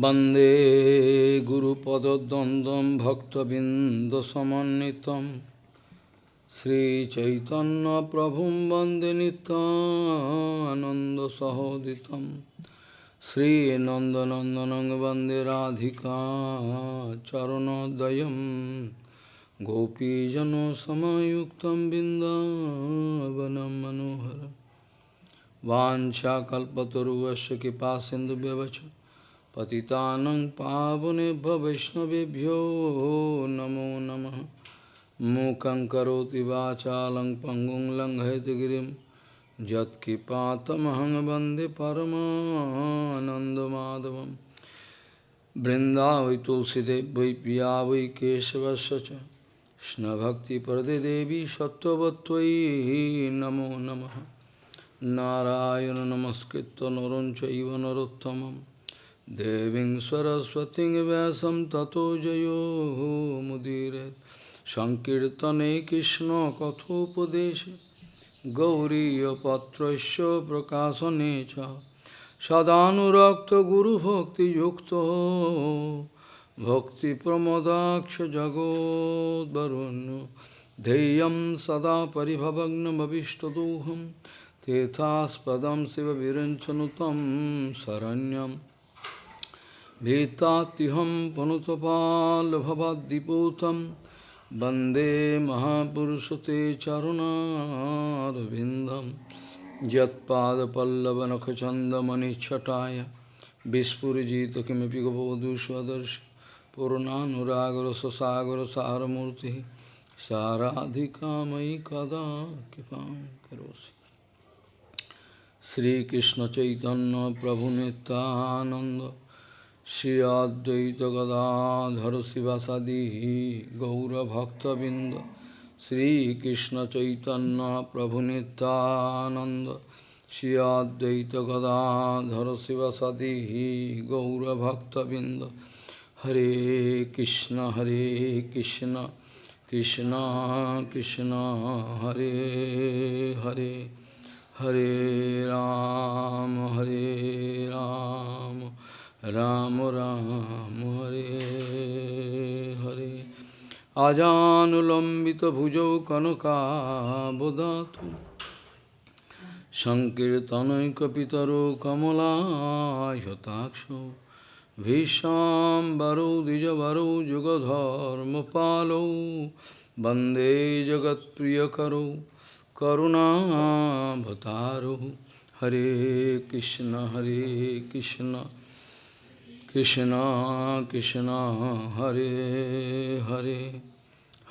वन्दे गुरुपदद्वन्द्वं भक्तबिन्दसमन्वितं श्रीचैतन्यप्रभुं वन्दे नित्यानन्दसहोदितं श्रीनन्दनन्दनं वन्दे राधिका चरणोदयं गोपीजनसमयुक्तं बिन्दावनं मनोहरम् वाञ्छाकल्पतरुवस्य कृपा सिन्धुव्यवच पतितानं पावनेभ्य वैष्णवेभ्यो नमो नमः मूकं करोति वाचालं पङ्गुं लङ्घयतगिरिं यत्कृपातमहं वन्दे परमानन्दमाधवं बृन्दावै तुलसीदेव वै पिया वै केशवस्य च कृष्णभक्तिप्रदे देवी सत्त्ववत्त्वयि नमो नमः नारायण नमस्कृत्य नरं चैव Deving Saraswati Vasam Tato Jayo Mudire Sankirtane Krishna Gauri Gauriya Patrasya Prakasanecha Sadhanurakta Guru Bhakti yukto Bhakti Pramodaksha Jagod Varunu Deyam Sada Paribhavagnam Abhishtaduham Tethas Padam Siva Viranchanutam Saranyam Vetatiham Panutapal panutapalabhavadiputam Bande Mahapurushate Charuna Ravindam Jatpada Pallavanakachanda Mani Chataya Bispuriji Kimipi Gopavadushvadarsh Purunanuragara Sasagara Saramurti Saradhika Maikada Kipam Karosi Sri Krishna Chaitanya Prabhu Nityananda Shri Advaita Gadadhara Sivasadi Gaura Bhakta Binda Sri Krishna Chaitanya Prabhu Nityananda Shri Advaita Gadadhara Sivasadi Gaura Bhakta Binda Hare Krishna Hare Krishna Krishna Krishna Hare Hare Hare Ram, Hare Ram, Ram Ram, Ram Ram, Hare Hare. আজানুলম্বিত ভুজৌ কনকাবদাতু সংকীর্তনৈকিতর কমলাহতাক্ষ ভীষাম্বরৌ দ্বিজবরৌ যুগধর্ম পালৌ বন্দে জগৎপ্রিয়করৌ করুণাভতারৌ হরে কৃষ্ণ হরে Krishna. Krishna Krishna Hare Hare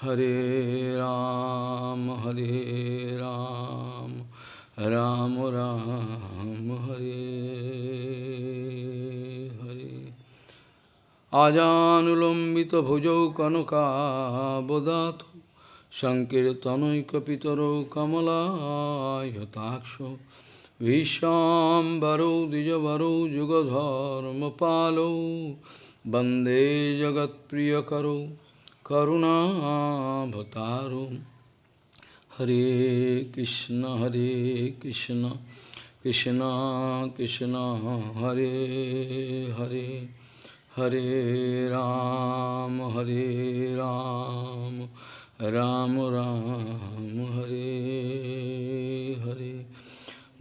Hare Ram Hare Ram Ram Ram Hare Hare Ajanulambita bhujau kanuka bodhato Sankirtanoika pitaro kamala yatakshu. Vishambaro dijavaro jugadharma palo Bande jagat priyakaro karuna bhataro Hare Krishna Hare Krishna Krishna Krishna Hare Hare Hare Ram Hare Ram Ram Ram Hare Hare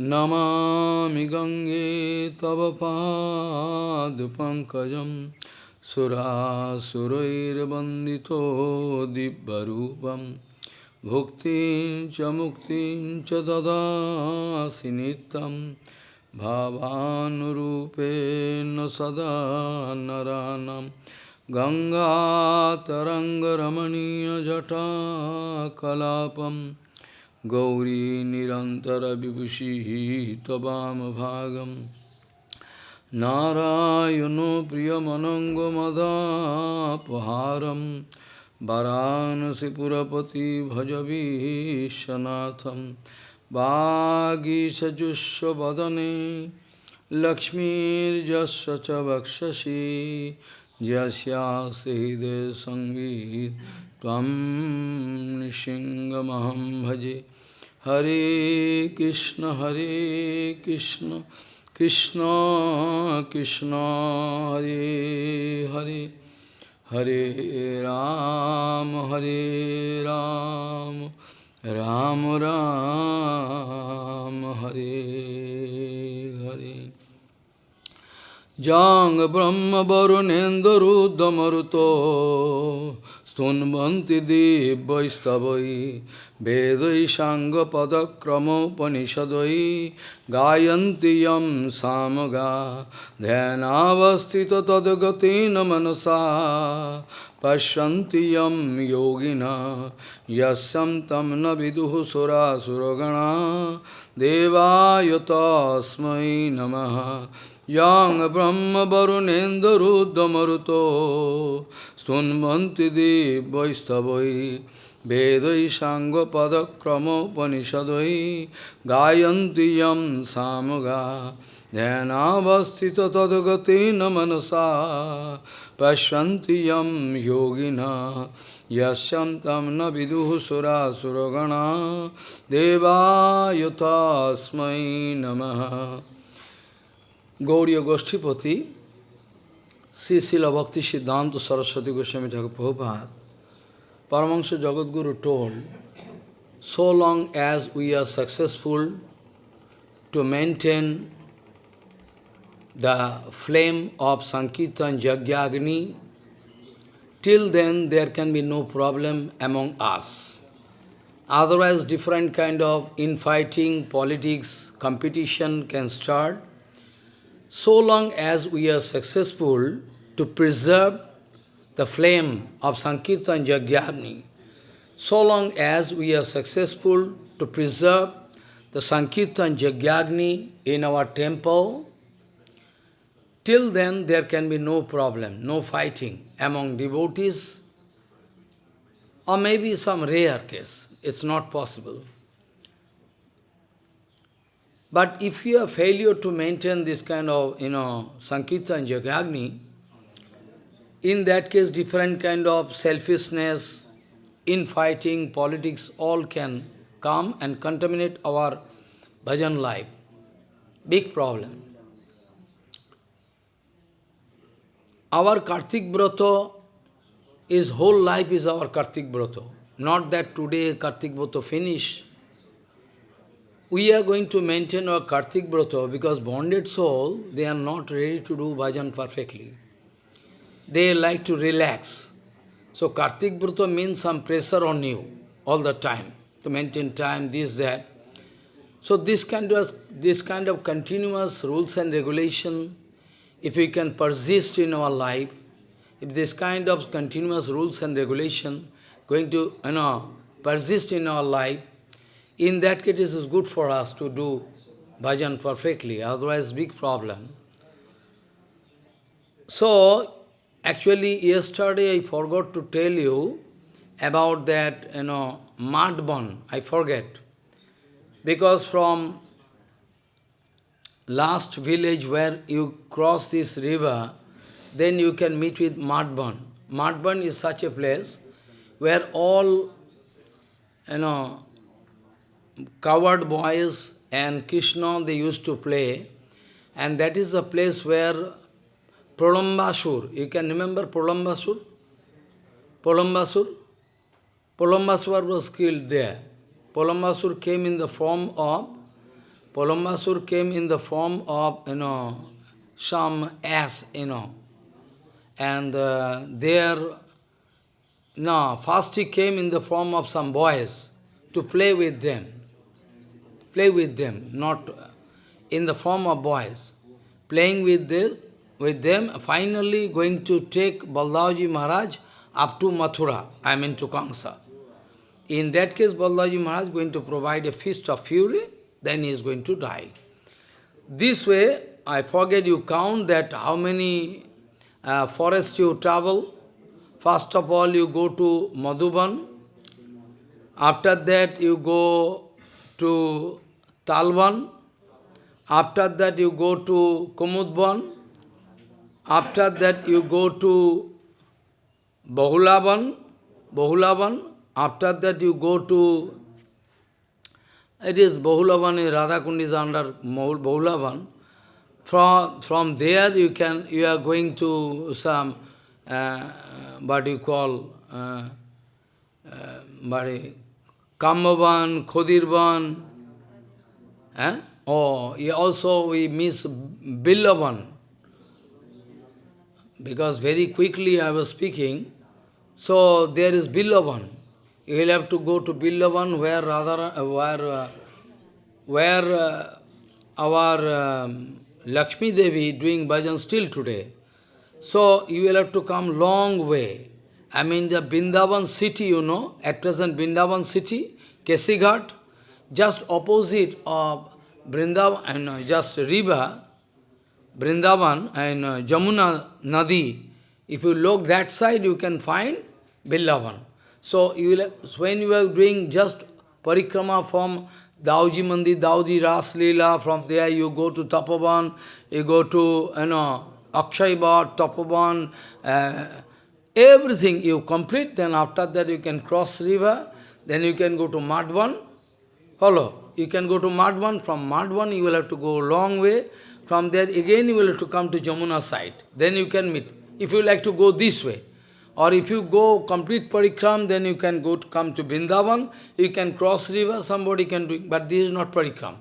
Namami Gange Tava Pad Pankajam Sura Surair Bandito Dibbarupam Bhuktin Cha Muktin Cha Dada Sinitam Bhavanurupena Gauri निरन्तरविभूषिः त्ववामभागं नारायणो प्रियमनङ्गमदापहारं वरानसिपुरपति भजवीशनाथं वागीसजुष्वदने लक्ष्मीर्जस्य च वक्षसि यस्यास्ति हृदय संगीत त्वं नृसिंहमहं भजे हरे कृष्ण हरे Krishna Krishna Krishna Hare Hare Hare Ram Hare Ram Ram Ram Hare Hare Jang Brahma Varunendra Stunvanti Dibbaistavai Vedai Sangha Padakrama Upanishadai Gayanti Yam Samaga Dhyanavastita Tadagatina Manasa Pashyanti Yam Yogina Yasyam Tam Naviduhu Sura Suragana Devayatasmai Dibbaistavai Vedai Sangha Padakrama Upanishadai Gayanti Yam Samaga Dhyanavastita Tadagatina Manasa Pashyanti Yam Yogina Yasyam Tam Sura Suragana Devayatasmai Namaha Gauriya Goshtipati Sri Srila Bhakti Siddhanta Saraswati Goswami Thakur Prabhupada Paramahansa Jagadguru told, so long as we are successful to maintain the flame of Sankirtan Jagyagni, till then there can be no problem among us. Otherwise different kind of infighting, politics, competition can start. So long as we are successful to preserve the flame of Sankirtan Jagyagni, so long as we are successful to preserve the Sankirtan Jagyagni in our temple, till then there can be no problem, no fighting among devotees, or maybe some rare case. It's not possible. But if you have failure to maintain this kind of, you know, Sankirtan Jagyagni, in that case different kind of selfishness, infighting, politics, all can come and contaminate our bhajan life. Big problem. Our Kartik Brata is whole life is our Kartik Brata. Not that today Kartik Brata finish. We are going to maintain our Kartik Brata because bonded soul, they are not ready to do bhajan perfectly. They like to relax. So Kartik Brata means some pressure on you all the time, to maintain time, this, that. So this kind of, this kind of continuous rules and regulation, if we can persist in our life, if this kind of continuous rules and regulation going to, you know, persist in our life, in that case it is good for us to do bhajan perfectly, otherwise big problem. So, actually yesterday I forgot to tell you about that, you know, Madban, I forget. Because from last village where you cross this river, then you can meet with Madban. Madban is such a place where all, you know, coward boys and Krishna, they used to play. And that is the place where Pralambasur, you can remember Pralambasur? Pralambasur? Pralambasur was killed there. Pralambasur came in the form of, Pralambasur came in the form of, you know, some ass, you know. And uh, there, no, first he came in the form of some boys to play with them. Play with them, not in the form of boys. Playing with, the, with them, finally going to take Balaji Maharaj up to Mathura, I mean to Kamsa. In that case, Balaji Maharaj is going to provide a feast of fury, then he is going to die. This way, I forget you count that how many uh, forests you travel. First of all, you go to Madhuban. After that, you go to Talvan. After that, you go to Kumudban. After that, you go to Bahulavan. Bahulavan. After that, you go to, it is Bahulavan, Radhakundi is under Bahulavan. From, from there you can, you are going to some, uh, what you call, uh, uh, Kamavan, Khodirvan, eh? Oh, also we miss Billavan. Because very quickly I was speaking, so there is Billavan. You will have to go to Billavan where Radha, uh, where, uh, where uh, our um, Lakshmi Devi doing bhajan still today. So you will have to come long way. I mean the Bindavan city, you know, at present Bindavan city, Kesighat, just opposite of Vrindavan and uh, just river, Vrindavan and uh, Jamuna Nadi. If you look that side, you can find Billavan. So you will, when you are doing just parikrama from Dauji Mandi, Dauji Ras Leela, from there you go to Tapavan, you go to, you know, Akshay Bhat, Tapavan, uh, everything you complete, then after that you can cross river, then you can go to Madhvan, follow, you can go to Madhvan, from Madhvan you will have to go long way, from there again you will have to come to Jamuna side, then you can meet, if you like to go this way. Or if you go complete parikram, then you can go to come to Vrindavan, you can cross river, somebody can do it, but this is not parikram.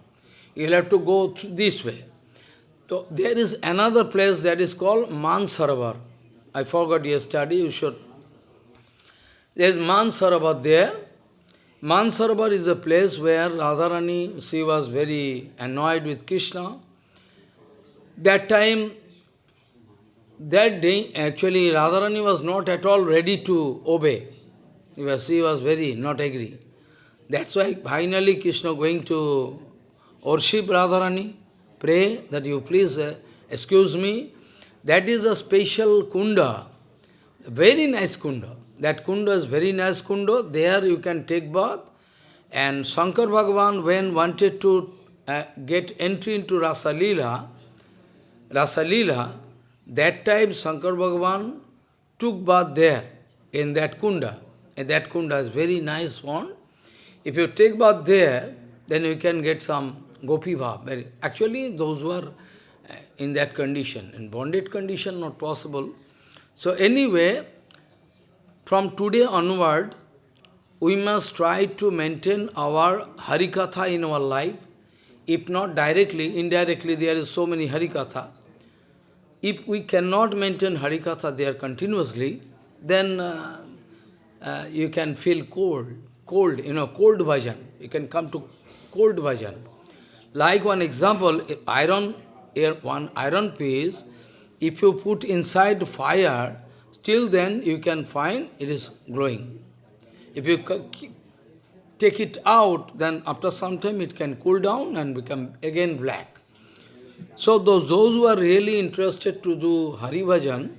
You will have to go this way. So there is another place that is called Mansaravar. I forgot yesterday, you should. There is Mansaravar there. Mansaravar is a place where Radharani, she was very annoyed with Krishna. That time, that day, actually, Radharani was not at all ready to obey. Because she was very not agree. That's why finally Krishna going to worship Radharani, pray that you please uh, excuse me. That is a special kunda, very nice kunda. That kunda is very nice kunda. There you can take bath. And Shankar Bhagavan, when wanted to uh, get entry into Rasa Leela, Rasa Leela, that time Shankar Bhagavan took bath there, in that kunda. And that kunda is very nice one. If you take bath there, then you can get some gopi bhav. Actually, those uh, in that condition, in bonded condition, not possible. So anyway, from today onward, we must try to maintain our Harikatha in our life. If not directly, indirectly, there is so many Harikatha. If we cannot maintain Harikatha there continuously, then uh, uh, you can feel cold, cold, you know, cold bhajan. You can come to cold bhajan. Like one example, iron, one iron piece, if you put inside fire, still then you can find it is glowing. If you take it out, then after some time it can cool down and become again black. So those, those who are really interested to do Hari Bhajan,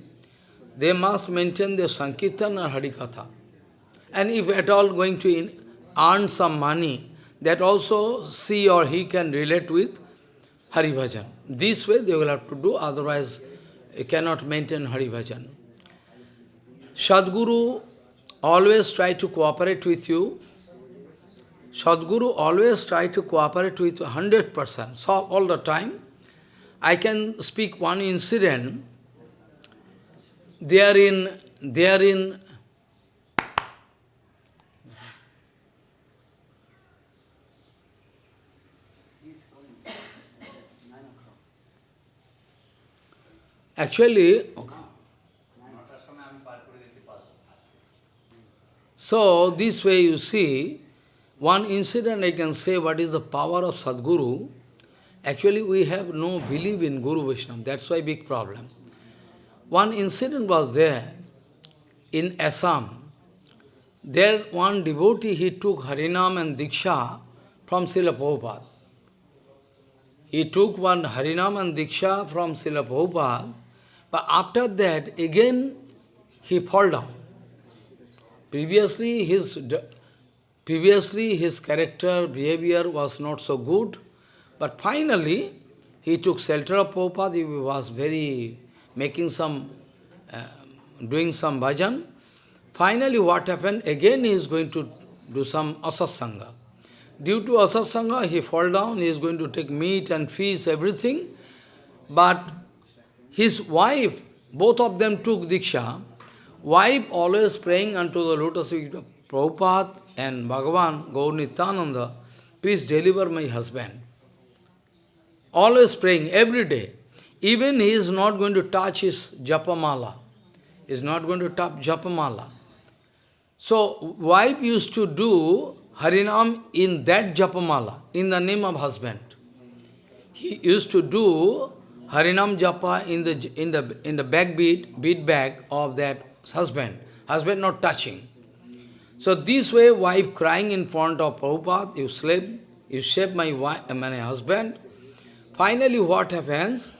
they must maintain their Sankirtan or Harikatha. And if at all going to earn some money, that also she or he can relate with Hari Bhajan. This way they will have to do, otherwise you cannot maintain Hari Bhajan. Sadguru always try to cooperate with you. Sadguru always try to cooperate with 100%, so all the time. I can speak one incident. They are in, they are in Actually, okay. so this way you see, one incident I can say what is the power of Sadguru. Actually, we have no belief in Guru Vaishnava. That's why big problem. One incident was there in Assam. There, one devotee, he took Harinam and Diksha from Srila Prabhupada. He took one Harinam and Diksha from Srila Prabhupada, but after that, again, he fall down. Previously, his, previously, his character, behavior was not so good. But finally, he took shelter of Prabhupada, he was very, making some, uh, doing some bhajan. Finally, what happened? Again, he is going to do some asatsanga. Due to asatsanga, he fall down, he is going to take meat and fish, everything. But his wife, both of them took Diksha. Wife always praying unto the lotus feet of Prabhupada and Bhagavan, Gaur Nityananda, please deliver my husband. Always praying, every day. Even he is not going to touch his japamala. He is not going to touch japamala. So, wife used to do Harinam in that japamala, in the name of husband. He used to do Harinam japa in the in the in the back bead, bead bag of that husband. Husband not touching. So this way, wife crying in front of Prabhupada, you sleep, you save my wife, my husband. Finally, what happens?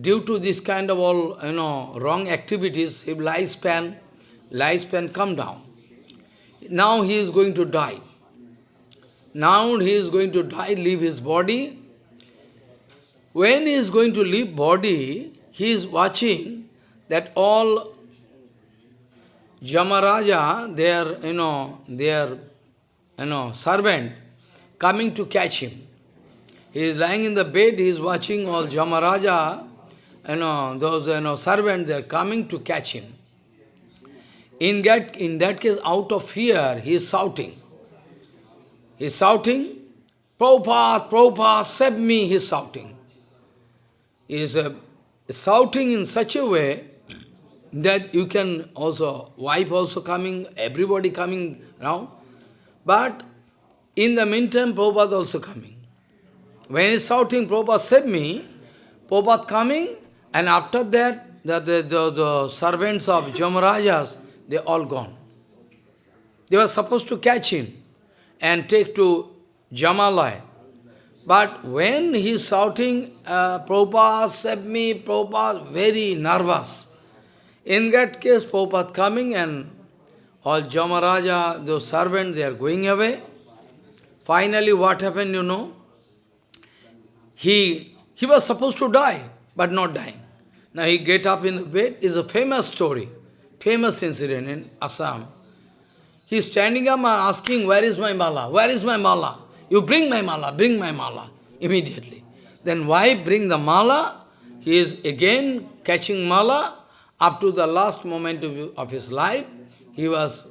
Due to this kind of all, you know, wrong activities, his lifespan, lifespan come down. Now he is going to die. Now he is going to die, leave his body. When he is going to leave body, he is watching that all Yamaraja, their, you know, their, you know, servant, coming to catch him. He is lying in the bed, he is watching all Yamaraja, you know, those, you know, servants, they are coming to catch him. In that, in that case, out of fear, he is shouting. He is shouting, Prabhupada, Prabhupada, save me, he is shouting. Is uh, shouting in such a way that you can also, wife also coming, everybody coming now. But in the meantime, Prabhupada also coming. When he's shouting, Prabhupada save me, Prabhupada coming, and after that, the, the, the, the servants of Jamarajas, they all gone. They were supposed to catch him and take to Jamalai. But when he is shouting, uh, Prabhupada, save me, Prabhupada, very nervous. In that case, Prabhupada coming and all Jamaraja, those servants, they are going away. Finally, what happened, you know? He, he was supposed to die, but not dying. Now he get up in the bed, is a famous story, famous incident in Assam. He is standing up and asking, where is my mala? Where is my mala? You bring my mala, bring my mala, immediately. Then why bring the mala? He is again catching mala, up to the last moment of, of his life, he was,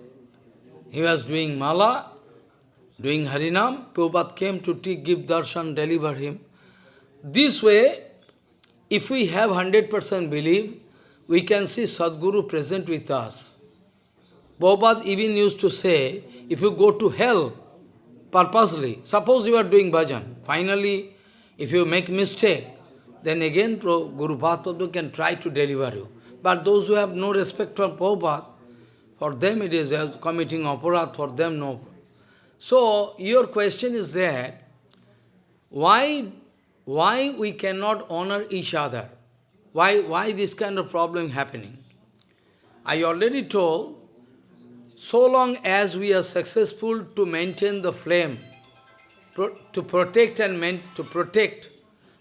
he was doing mala, doing Harinam. Prabhupada came to give darshan, deliver him. This way, if we have 100% belief, we can see Sadguru present with us. Prabhupada even used to say, if you go to hell purposely, suppose you are doing bhajan, finally, if you make mistake, then again Guru Bhatpada can try to deliver you. But those who have no respect for Prabhupada, for them it is committing aparat, for them no. So, your question is that, why, why we cannot honor each other? Why, why this kind of problem happening? I already told, so long as we are successful to maintain the flame, pro to protect and to protect,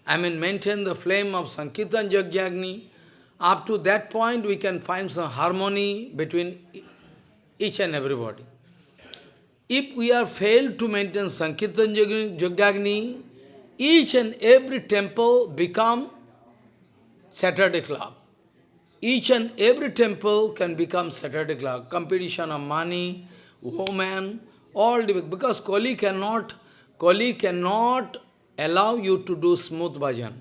I mean maintain the flame of Sankirtan Jagyagni, up to that point, we can find some harmony between each and everybody. If we are failed to maintain Sankirtan Jagyagni, each and every temple become Saturday club. Each and every temple can become Saturday. Competition of money, woman, all the, because Kali cannot, Kali cannot allow you to do smooth bhajan.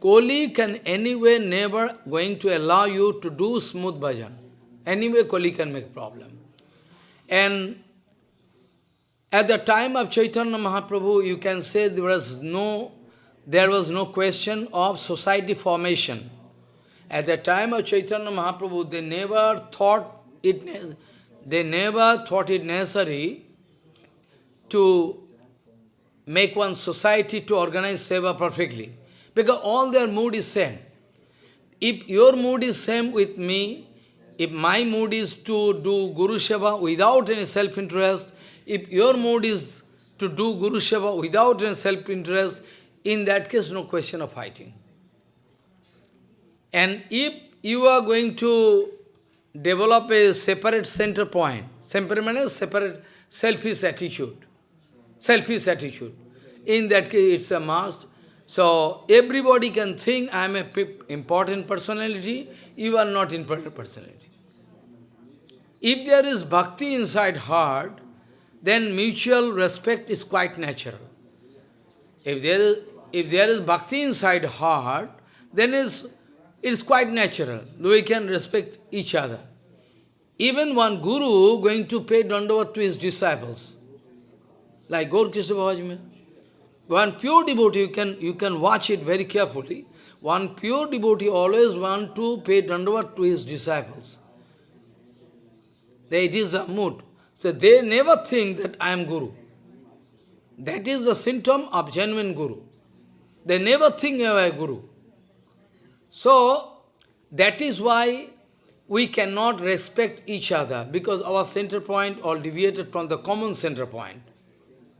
Koli can anyway never going to allow you to do smooth bhajan. Anyway, Koli can make problem. And at the time of Chaitanya Mahaprabhu, you can say there was no, there was no question of society formation. At the time of Chaitanya Mahaprabhu, they never thought it, they never thought it necessary to make one society to organize seva perfectly. Because all their mood is same. If your mood is same with me, if my mood is to do Guru Seva without any self-interest, if your mood is to do Guru Seva without any self-interest, in that case, no question of fighting. And if you are going to develop a separate center point, separate, separate selfish attitude, selfish attitude, in that case it's a must So everybody can think I am a important personality, you are not important personality. If there is bhakti inside heart, then mutual respect is quite natural. If there is, if there is bhakti inside heart, then is, it is quite natural. We can respect each other. Even one guru going to pay dandavat to his disciples, like Gaur Krishna Bhajman. One pure devotee, you can, you can watch it very carefully. One pure devotee always want to pay dandavat to his disciples. It is a mood. So they never think that I am Guru. That is the symptom of genuine Guru. They never think I am Guru. So, that is why we cannot respect each other, because our center point all deviated from the common center point.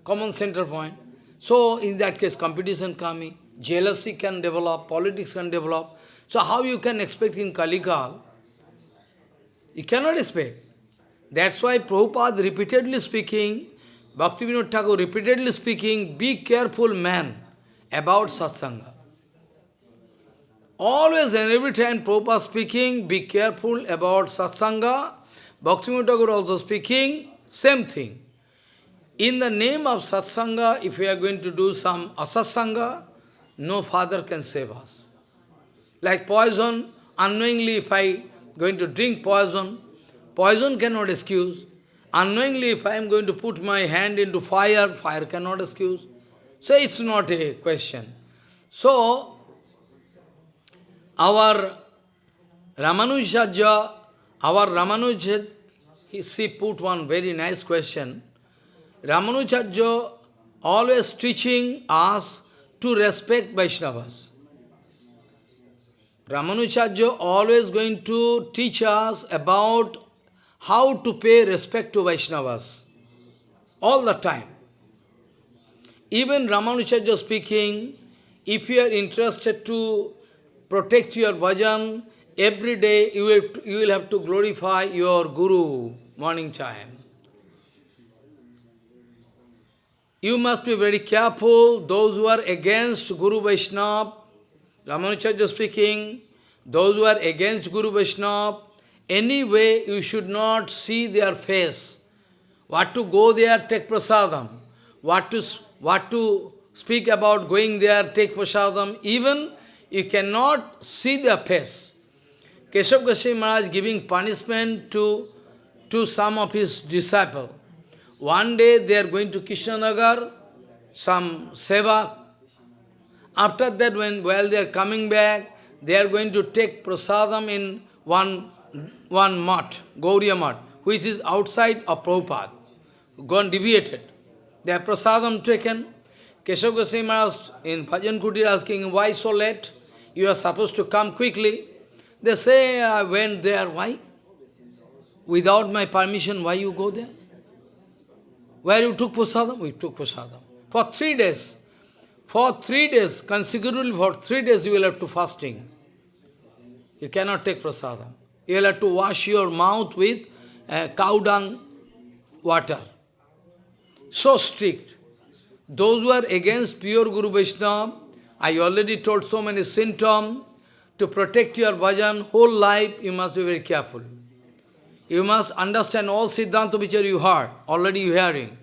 Common center point. So, in that case, competition coming, jealousy can develop, politics can develop. So, how you can expect in Kaligal? You cannot expect. That's why Prabhupada repeatedly speaking, Bhaktivinoda Thakur repeatedly speaking, be careful man about satsanga. Always and every time Prabhupada speaking, be careful about satsanga. Bhaktivinoda Thakur also speaking, same thing. In the name of satsanga, if we are going to do some asatsanga, no father can save us. Like poison, unknowingly if I going to drink poison, Poison cannot excuse. Unknowingly, if I am going to put my hand into fire, fire cannot excuse. So it's not a question. So, our Ramanujaja, our Ramanuja, he, she put one very nice question. Ramanujacharya always teaching us to respect Vaishnavas. Ramanujacharya always going to teach us about how to pay respect to Vaishnavas all the time. Even Ramanujarya speaking, if you are interested to protect your bhajan, every day you will, you will have to glorify your Guru morning time. You must be very careful, those who are against Guru Vaishnava, Ramanujarya speaking, those who are against Guru Vaishnava, Anyway, you should not see their face. What to go there, take prasadam. What to, what to speak about going there, take prasadam. Even you cannot see their face. Keshav Goswami Maharaj giving punishment to, to some of his disciples. One day they are going to Krishnanagar, some seva. After that, when while they are coming back, they are going to take prasadam in one one mat, Gauriya mat, which is outside of Prabhupada, gone deviated. They have prasadam taken. Keshav Goswami Maharaj in Bhajan Kutir asking, why so late? You are supposed to come quickly. They say, I went there. Why? Without my permission, why you go there? Where you took prasadam? We took prasadam. For three days. For three days, consecutively for three days you will have to fasting. You cannot take prasadam. You will have to wash your mouth with uh, cow dung water. So strict. Those who are against pure Guru Vaishnava, I already told so many symptoms. To protect your bhajan whole life, you must be very careful. You must understand all Siddhanta which you heard, already you hearing.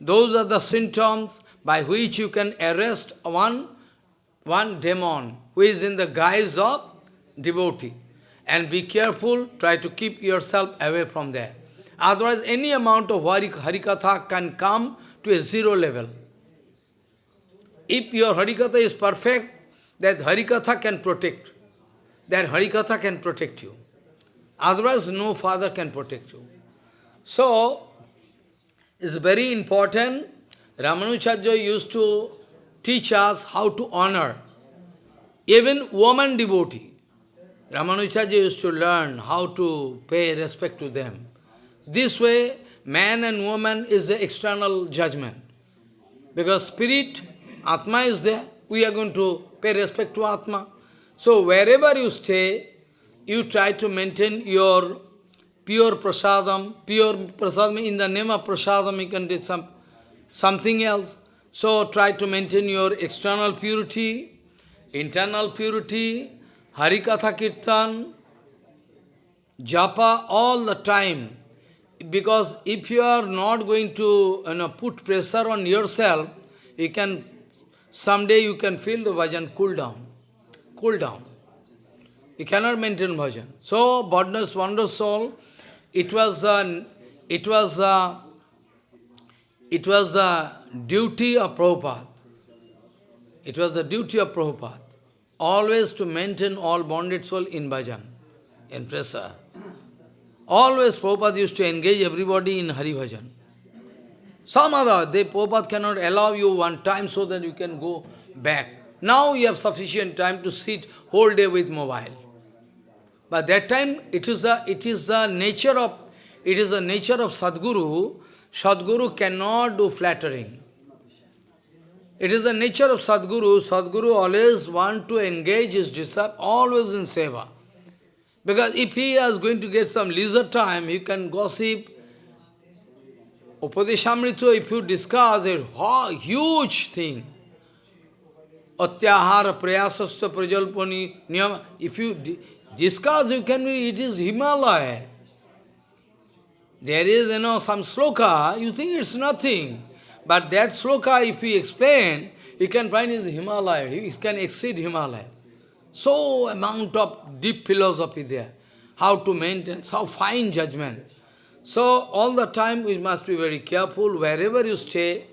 Those are the symptoms by which you can arrest one, one demon who is in the guise of devotee. And be careful, try to keep yourself away from there. Otherwise, any amount of Harikatha can come to a zero level. If your Harikatha is perfect, that Harikatha can protect. That Harikatha can protect you. Otherwise, no father can protect you. So, it's very important. Ramanujarya used to teach us how to honor even woman devotee. Ramanujarya used to learn how to pay respect to them. This way, man and woman is the external judgment. Because spirit, Atma is there, we are going to pay respect to Atma. So wherever you stay, you try to maintain your pure prasadam, pure prasadam, in the name of prasadam you can do some, something else. So try to maintain your external purity, internal purity, Harikatha Kirtan, japa all the time. Because if you are not going to you know, put pressure on yourself, you can, someday you can feel the bhajan cool down, cool down. You cannot maintain bhajan. So, Bodner's Wonder Soul, it was a, it was a, it was the duty of Prabhupada. It was the duty of Prabhupada. Always to maintain all bonded soul in bhajan, in prasa. Always Prabhupada used to engage everybody in Hari Bhajan. Some other, they, Prabhupada cannot allow you one time so that you can go back. Now you have sufficient time to sit whole day with mobile. But that time it is the it is the nature of it is the nature of Sadguru. Sadguru cannot do flattering. It is the nature of Sadguru. Sadguru always want to engage his disciple always in seva. Because if he is going to get some leisure time, he can gossip. Upadeshamrita, if you discuss a huge thing, Atyahara prayasasya prajalpani niyama, if you discuss, you can be, it is Himalaya. There is, you know, some sloka, you think it's nothing. But that sloka, if you explain, you can find is Himalaya, it can exceed Himalaya. So amount of deep philosophy there. How to maintain, so fine judgment. So all the time we must be very careful, wherever you stay,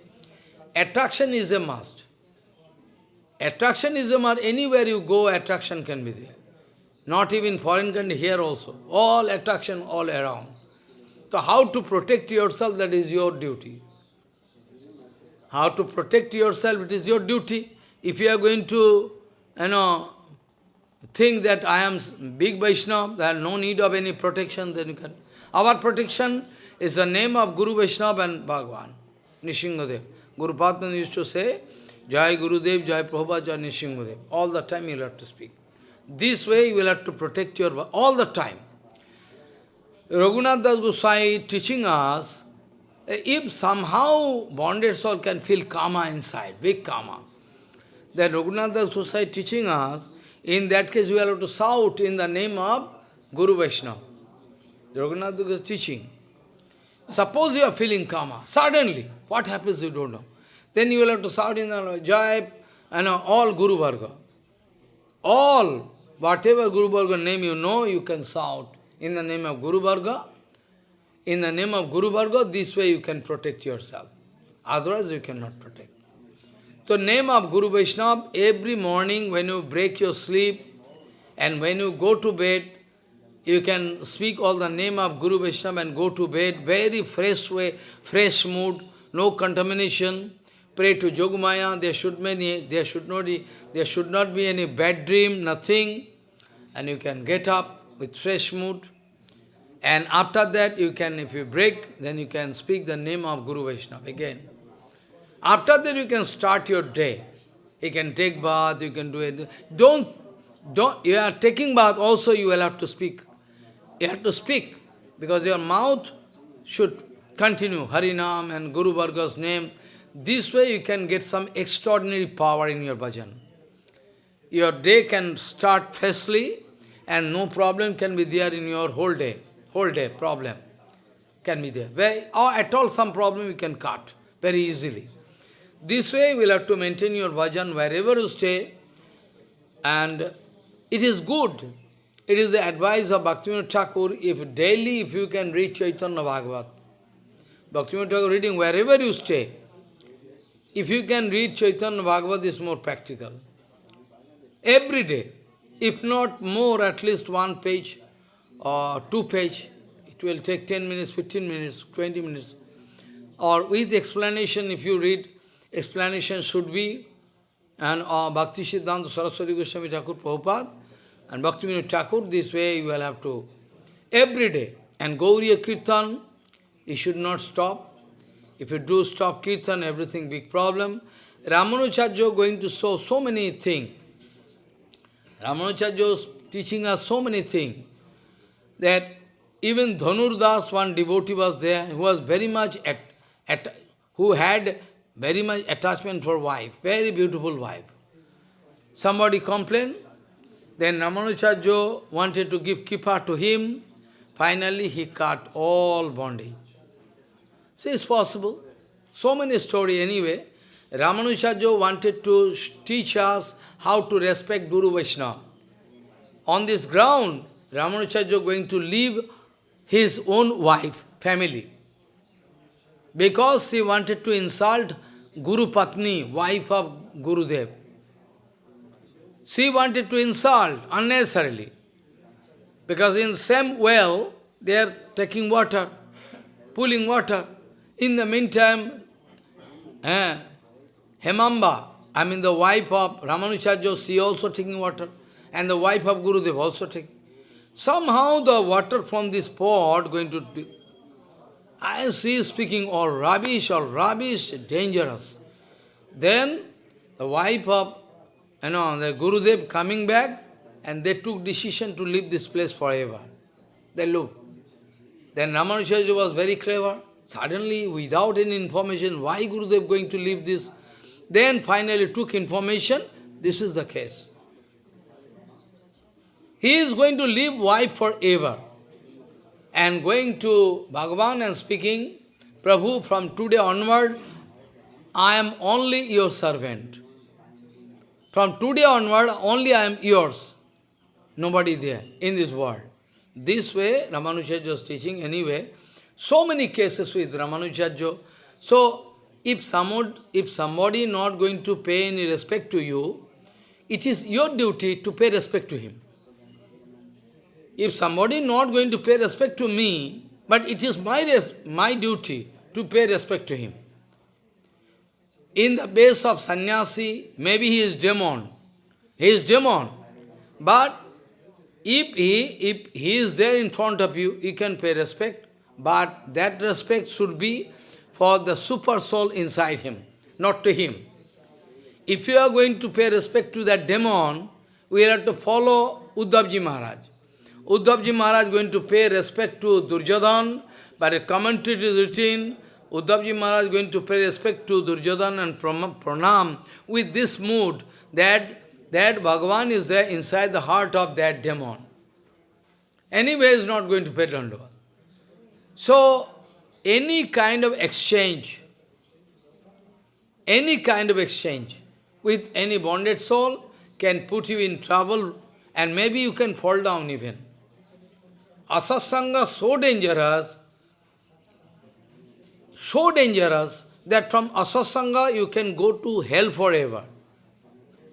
attraction is a must. Attraction is a must, anywhere you go, attraction can be there. Not even foreign country, here also. All attraction all around. So how to protect yourself, that is your duty. How to protect yourself, it is your duty. If you are going to, you know, think that I am big Vaishnava, there is no need of any protection, then you can. Our protection is the name of Guru Vaishnava and Bhagavan, Nishingadev. Guru Padma used to say, Jai Gurudev, Jai Prabhupada, Jai Nishingadev. All the time you will have to speak. This way you will have to protect your all the time. Raghunath Das Goswami teaching us, if somehow bonded soul can feel karma inside, big karma, then Raghunath Das Goswami teaching us, in that case, we will have to shout in the name of Guru Vaishnava. Raghunath is teaching. Suppose you are feeling karma, suddenly, what happens you don't know. Then you will have to shout in the Jai and all Guru Varga. All, whatever Guru Varga name you know, you can shout in the name of Guru Varga. In the name of Guru Varga, this way you can protect yourself. Otherwise you cannot protect. So name of Guru Vaishnava, every morning when you break your sleep and when you go to bed, you can speak all the name of Guru Vaishnava and go to bed, very fresh way, fresh mood, no contamination. Pray to Jogmaya, there should, many, there, should not be, there should not be any bad dream, nothing. And you can get up with fresh mood. And after that, you can, if you break, then you can speak the name of Guru Vaishnava again. After that you can start your day. You can take bath, you can do it. Don't, don't, you are taking bath, also you will have to speak. You have to speak, because your mouth should continue Harinam and Guru Varga's name. This way you can get some extraordinary power in your bhajan. Your day can start freshly and no problem can be there in your whole day. Whole day problem can be there. Or at all some problem you can cut very easily. This way you will have to maintain your bhajan wherever you stay. And it is good. It is the advice of Bhaktivinoda Thakur, if daily if you can read Chaitanya Bhagavat, Bhaktivinoda Thakur reading wherever you stay, if you can read Chaitanya Bhagavat, is more practical. Every day, if not more, at least one page or two page, it will take 10 minutes, 15 minutes, 20 minutes. Or with explanation, if you read explanation should be, and uh, Bhakti Siddhanta Saraswati Goswami Thakur Prabhupada, and Bhakti Vinod Thakur, this way you will have to, every day. And Gauriya Kirtan, you should not stop. If you do stop Kirtan, everything big problem. Ramanujarya going to show so many things. Ramanujarya is teaching us so many things, that even Dhanur Das, one devotee was there, who was very much at, at who had very much attachment for wife, very beautiful wife. Somebody complained, then Ramanujarjo wanted to give kippa to him, finally he cut all bondage. See, it's possible. So many story anyway. Ramanujarjo wanted to teach us how to respect Guru Vaishnava. On this ground, Ramanujarjo going to leave his own wife, family. Because he wanted to insult Guru Patni, wife of Gurudev. She wanted to insult unnecessarily. Because in same well, they are taking water, pulling water. In the meantime, eh, Hemamba, I mean the wife of Ramanujarjo, she also taking water. And the wife of Gurudev also taking. Somehow the water from this pot going to... I see speaking all rubbish, all rubbish, dangerous. Then the wife of you know, the Gurudev coming back, and they took decision to leave this place forever. They looked. Then Ramanujaji was very clever. Suddenly, without any information, why Gurudev going to leave this? Then finally took information, this is the case. He is going to live wife forever. And going to Bhagavan and speaking, Prabhu, from today onward, I am only your servant. From today onward, only I am yours. Nobody there in this world. This way, Ramanujarja is teaching anyway. So many cases with Ramanujarja. So, if, somebody, if somebody not going to pay any respect to you, it is your duty to pay respect to him. If somebody not going to pay respect to me, but it is my, my duty to pay respect to him in the base of sannyasi, maybe he is demon. He is demon. But if he, if he is there in front of you, you can pay respect. But that respect should be for the super soul inside him, not to him. If you are going to pay respect to that demon, we have to follow Uddhavji Maharaj. Uddhavji Maharaj is going to pay respect to Durjodhan, but a commentary is written, Uddhavji Maharaj is going to pay respect to Durjodhan and pranam with this mood that, that Bhagavan is there inside the heart of that demon. Anyway, is not going to pay Dandava. So, any kind of exchange, any kind of exchange with any bonded soul can put you in trouble and maybe you can fall down even. Asasanga so dangerous so dangerous that from asasanga you can go to hell forever.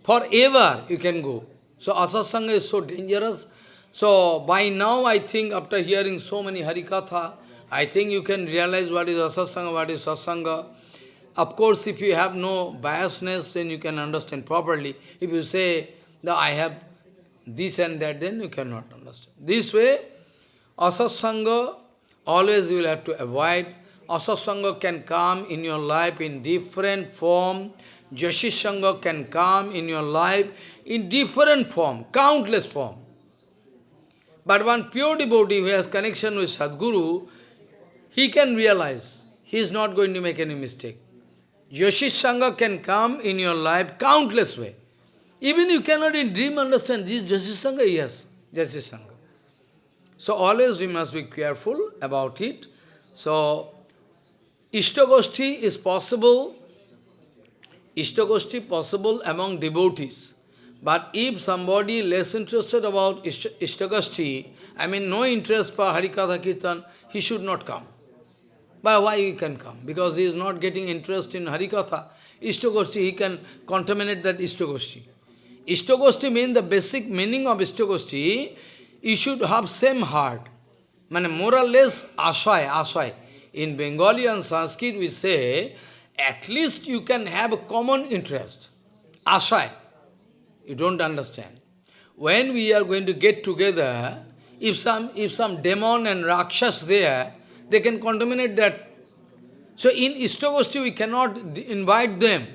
Forever you can go. So asasanga is so dangerous. So by now I think after hearing so many harikatha, I think you can realize what is asasanga, what is sasanga. Of course, if you have no biasness, then you can understand properly. If you say that I have this and that, then you cannot understand. This way, asasanga, always you will have to avoid Asasanga can come in your life in different form. Jashisanga can come in your life in different form, countless form. But one pure devotee who has connection with Sadguru, he can realize he is not going to make any mistake. Jashisanga can come in your life countless way. Even you cannot in dream understand this Jashisanga, yes, Jashisanga. So always we must be careful about it. So Ishtagoshti is possible, Ishtagoshti possible among devotees. But if somebody less interested about Ishtagoshti, I mean no interest for Harikatha Kirtan, he should not come. But why he can come? Because he is not getting interest in Harikatha. Ishtagoshti, he can contaminate that Ishtagoshti. Ishtagoshti means the basic meaning of Ishtagoshti, you should have same heart. Mane more or less ashay, ashay. In Bengali and Sanskrit we say, at least you can have a common interest. Ashay. You don't understand. When we are going to get together, if some, if some demon and rakshas there, they can contaminate that. So in Ishtagosti we cannot invite them.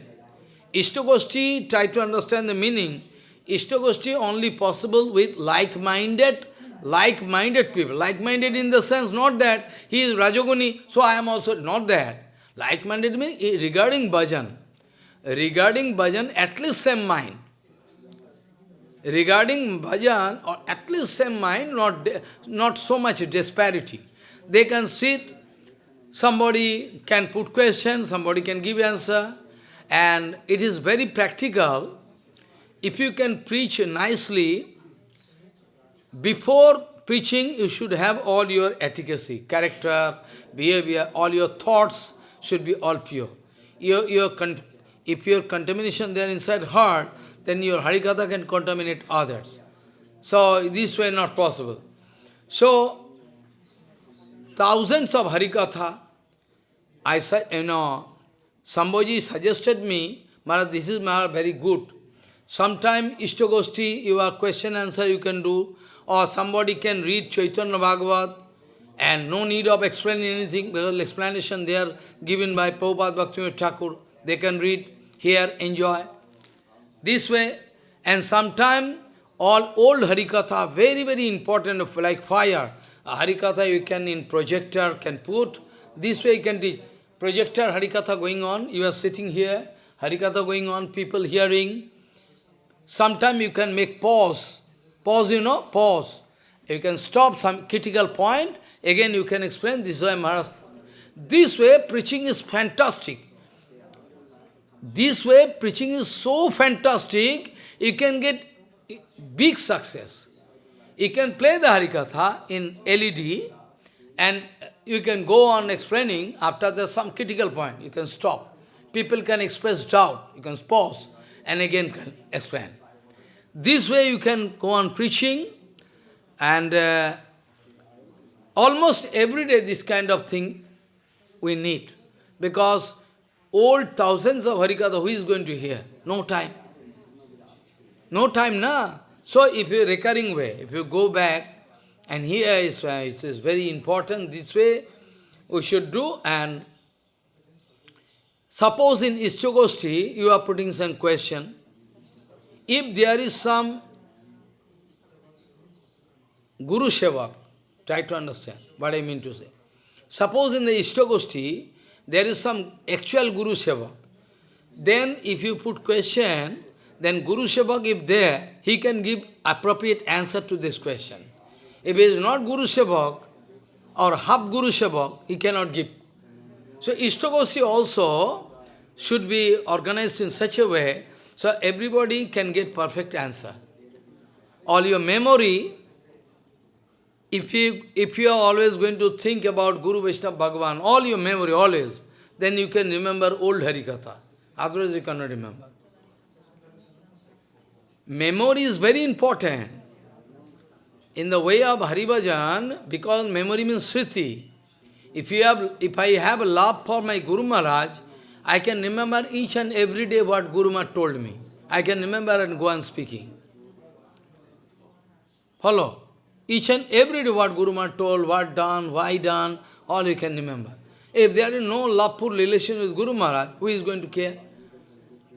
Ishtagosti, try to understand the meaning. Ishtagosti only possible with like-minded like-minded people. Like-minded in the sense, not that he is Rajoguni, so I am also not that. Like-minded means eh, regarding bhajan. Regarding bhajan, at least same mind. Regarding bhajan, or at least same mind, not, not so much disparity. They can sit, somebody can put question, somebody can give answer, and it is very practical. If you can preach nicely, before preaching, you should have all your efficacy, character, behavior, all your thoughts should be all pure. Your, your if your contamination there inside heart, then your Harikatha can contaminate others. So this way not possible. So thousands of Harikatha, I said, you know, somebody suggested me, Maharaj, this is Maharaj very good. Sometime Ishtagosti, your question answer you can do, or somebody can read Chaitanya Bhagavat, and no need of explaining anything, because explanation they are given by Prabhupada Bhaktivinoda Thakur. They can read, hear, enjoy. This way, and sometime all old Harikatha, very, very important, like fire. A Harikatha you can in projector can put, this way you can teach. Projector Harikatha going on, you are sitting here, Harikatha going on, people hearing. Sometime you can make pause, pause you know, pause. You can stop some critical point, again you can explain, this way Maharaj. This way preaching is fantastic. This way preaching is so fantastic, you can get big success. You can play the Harikatha in LED and you can go on explaining after there's some critical point. You can stop. People can express doubt. You can pause and again explain. This way you can go on preaching and uh, almost every day this kind of thing we need. Because old thousands of Harikatha, who is going to hear? No time. No time, na. So if you recurring way, if you go back, and here is, uh, it is very important, this way we should do, and suppose in Ishtagosti, you are putting some question, if there is some Guru Sevak, try to understand what I mean to say. Suppose in the Ishtagosti, there is some actual Guru Sevak. Then if you put question, then Guru Sevak, if there, he can give appropriate answer to this question. If he is not Guru Sevak, or half Guru Sevak, he cannot give. So Ishtagosti also should be organized in such a way so everybody can get perfect answer. All your memory, if you, if you are always going to think about Guru Vaishnava Bhagavan, all your memory, always, then you can remember old Harikatha. Otherwise you cannot remember. Memory is very important. In the way of Haribhajan, because memory means Sriti. If, you have, if I have love for my Guru Maharaj, I can remember each and every day what Guru Maharaj told me. I can remember and go on speaking. Follow? Each and every day what Guru Maharaj told, what done, why done, all you can remember. If there is no love-full relation with Guru Maharaj, who is going to care?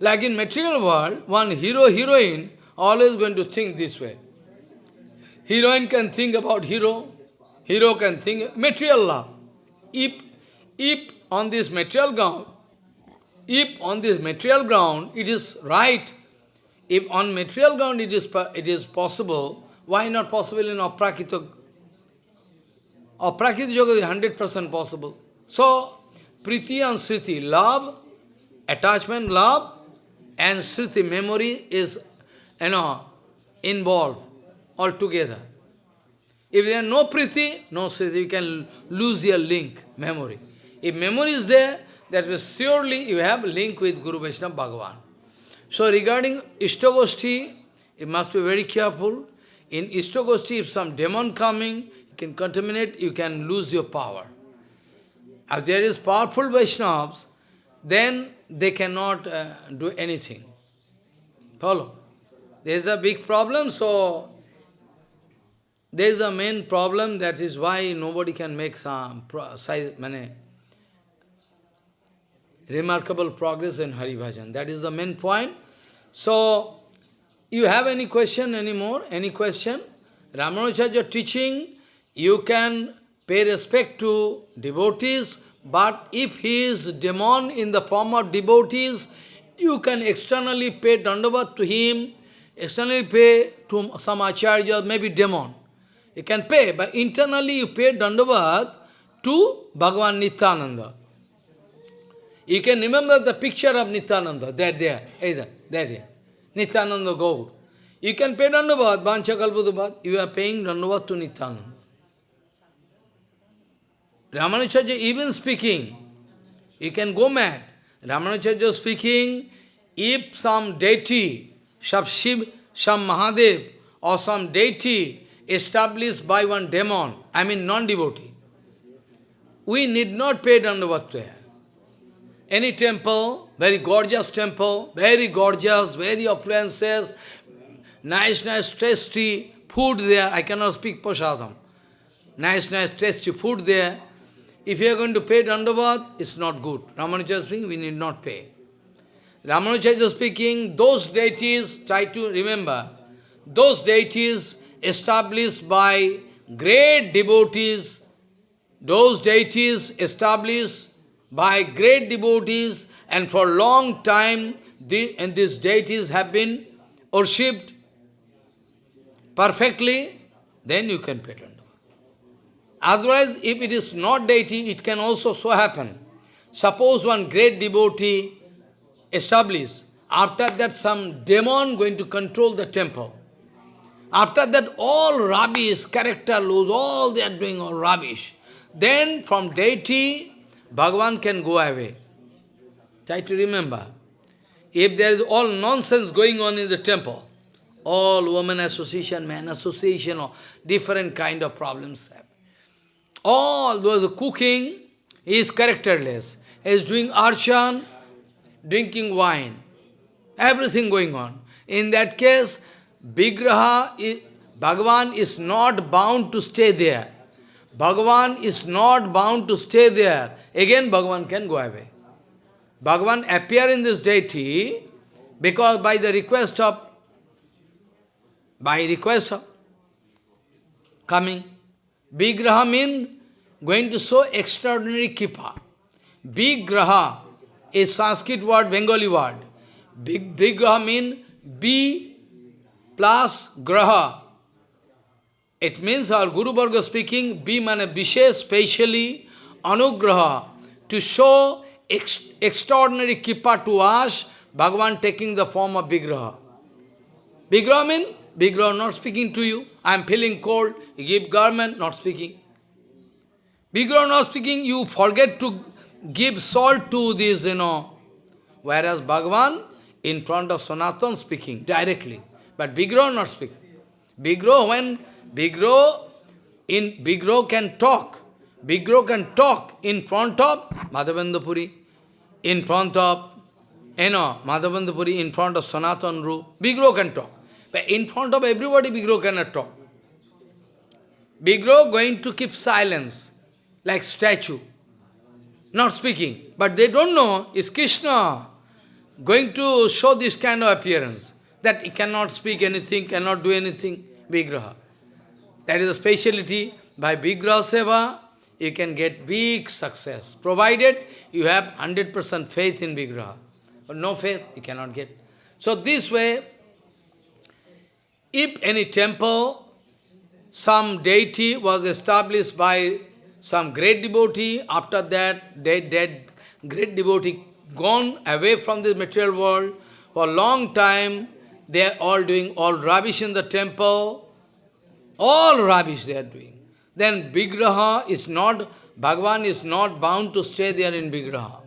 Like in material world, one hero, heroine, always going to think this way. Heroine can think about hero, hero can think material love. If, if on this material ground, if on this material ground it is right, if on material ground it is, it is possible, why not possible in aprakita? Aprakita yoga is 100% possible. So, priti and sriti, love, attachment, love, and sriti, memory is, you know, involved altogether. If there is no priti, no sriti, you can lose your link, memory. If memory is there, that will surely you have link with Guru Vaishnava Bhagavan. So regarding Ishtagosti, you must be very careful. In Ishtagosti, if some demon coming, you can contaminate, you can lose your power. If there is powerful Vaishnavas, then they cannot uh, do anything. Follow? There is a big problem, so there is a main problem, that is why nobody can make some remarkable progress in Hari Bhajan. That is the main point. So, you have any question anymore? Any question? Ramanujacharya teaching, you can pay respect to devotees But if he is demon in the form of devotees, you can externally pay dandavat to him, externally pay to some acharya, maybe demon. You can pay, but internally you pay dandavat to Bhagavan Nityananda. You can remember the picture of Nityananda, there, there, either, there, there. Nityananda Gaur. You can pay Dandavat, Bancha you are paying Dandavat to Nityananda. Ramanujacharya even speaking, you can go mad. Ramanujacharya speaking, if some deity, some Shiv, some Mahadev, or some deity established by one demon, I mean non-devotee, we need not pay Dandavat to him any temple, very gorgeous temple, very gorgeous, very appliances, nice, nice, tasty food there. I cannot speak Prasadam. Nice, nice, tasty food there. If you are going to pay Dandavat, it's not good. Ramanuja speaking, we need not pay. Ramanuja speaking, those deities, try to remember, those deities established by great devotees, those deities established by great devotees and for long time the, and these deities have been worshipped perfectly, then you can Dandavat. Otherwise, if it is not deity, it can also so happen. Suppose one great devotee established, after that some demon going to control the temple. After that all rubbish, character lose, all they are doing all rubbish. Then from deity, Bhagavan can go away. Try to remember. If there is all nonsense going on in the temple, all woman association, man association, or different kind of problems. All those cooking is characterless. He is doing archan, drinking wine, everything going on. In that case, Vigraha, Bhagavan is not bound to stay there. Bhagavan is not bound to stay there. Again, Bhagavan can go away. Bhagavan appear in this deity because by the request of, by request of coming, Vigraha means going to show extraordinary kipa. Vigraha is Sanskrit word, Bengali word. Big Vigraha means B plus Graha, it means our Guru Varga speaking, be mane vishesh, specially anugraha, to show ex extraordinary kipa to us, Bhagavan taking the form of Vigraha. Vigraha means, Vigraha not speaking to you, I am feeling cold, you give garment, not speaking. Vigraha not speaking, you forget to give salt to this, you know. Whereas Bhagavan, in front of Sanatan, speaking directly. But Vigraha not speaking. Vigraha, when Vigro, in Vigro can talk. Vigro can talk in front of Madhavendrapuri, in front of, you know, Madhavendrapuri, in front of Sanatan Ru. Vigro can talk. But in front of everybody, Vigro cannot talk. Vigro going to keep silence, like statue, not speaking. But they don't know, is Krishna going to show this kind of appearance, that he cannot speak anything, cannot do anything, Vigraha. That is a speciality. By Vigraha Seva, you can get big success, provided you have 100% faith in Vigraha. But no faith, you cannot get. So this way, if any temple, some deity was established by some great devotee, after that, dead, dead, great devotee gone away from this material world, for a long time, they are all doing all rubbish in the temple, all rubbish they are doing. Then Vigraha is not, Bhagavan is not bound to stay there in Vigraha.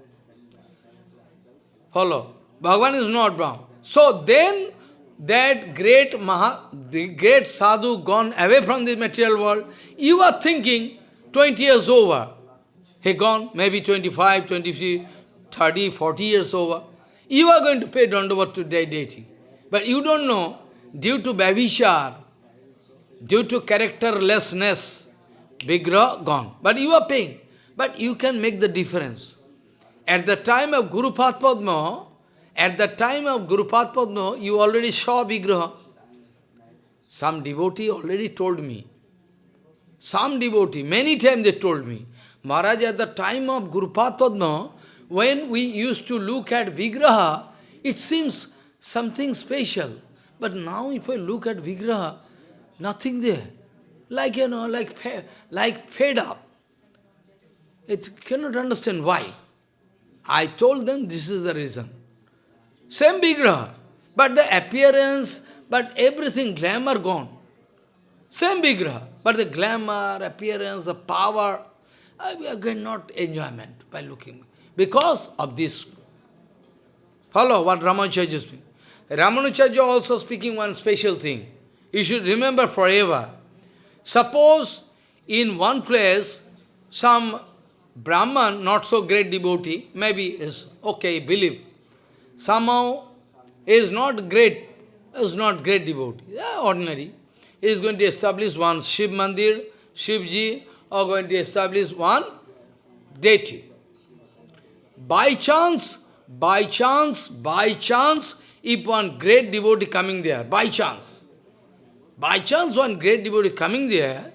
Follow? Bhagavan is not bound. So then, that great Maha, the great sadhu gone away from this material world, you are thinking 20 years over. He gone, maybe 25, 23, 30, 40 years over. You are going to pay dandavat to deity. But you don't know, due to Bhavishar, due to characterlessness, Vigraha gone. But you are paying. But you can make the difference. At the time of Guru Padma, at the time of Guru Padma, you already saw Vigraha. Some devotee already told me. Some devotee, many times they told me, Maharaj, at the time of Gurupatadma, when we used to look at Vigraha, it seems something special. But now if I look at Vigraha, nothing there. Like, you know, like, like fed up. It cannot understand why. I told them this is the reason. Same Vigraha, but the appearance, but everything, glamour gone. Same Vigraha, but the glamour, appearance, the power, uh, we are getting not enjoyment by looking. Because of this. Follow what Ramanujacharya is speaking. Ramanujacharya also speaking one special thing. You should remember forever. Suppose in one place, some Brahman, not so great devotee, maybe is okay, believe. Somehow is not great, is not great devotee, yeah, ordinary. He is going to establish one Shiv Mandir, Shivji, or going to establish one deity. By chance, by chance, by chance, if one great devotee coming there, by chance, by chance one great devotee coming there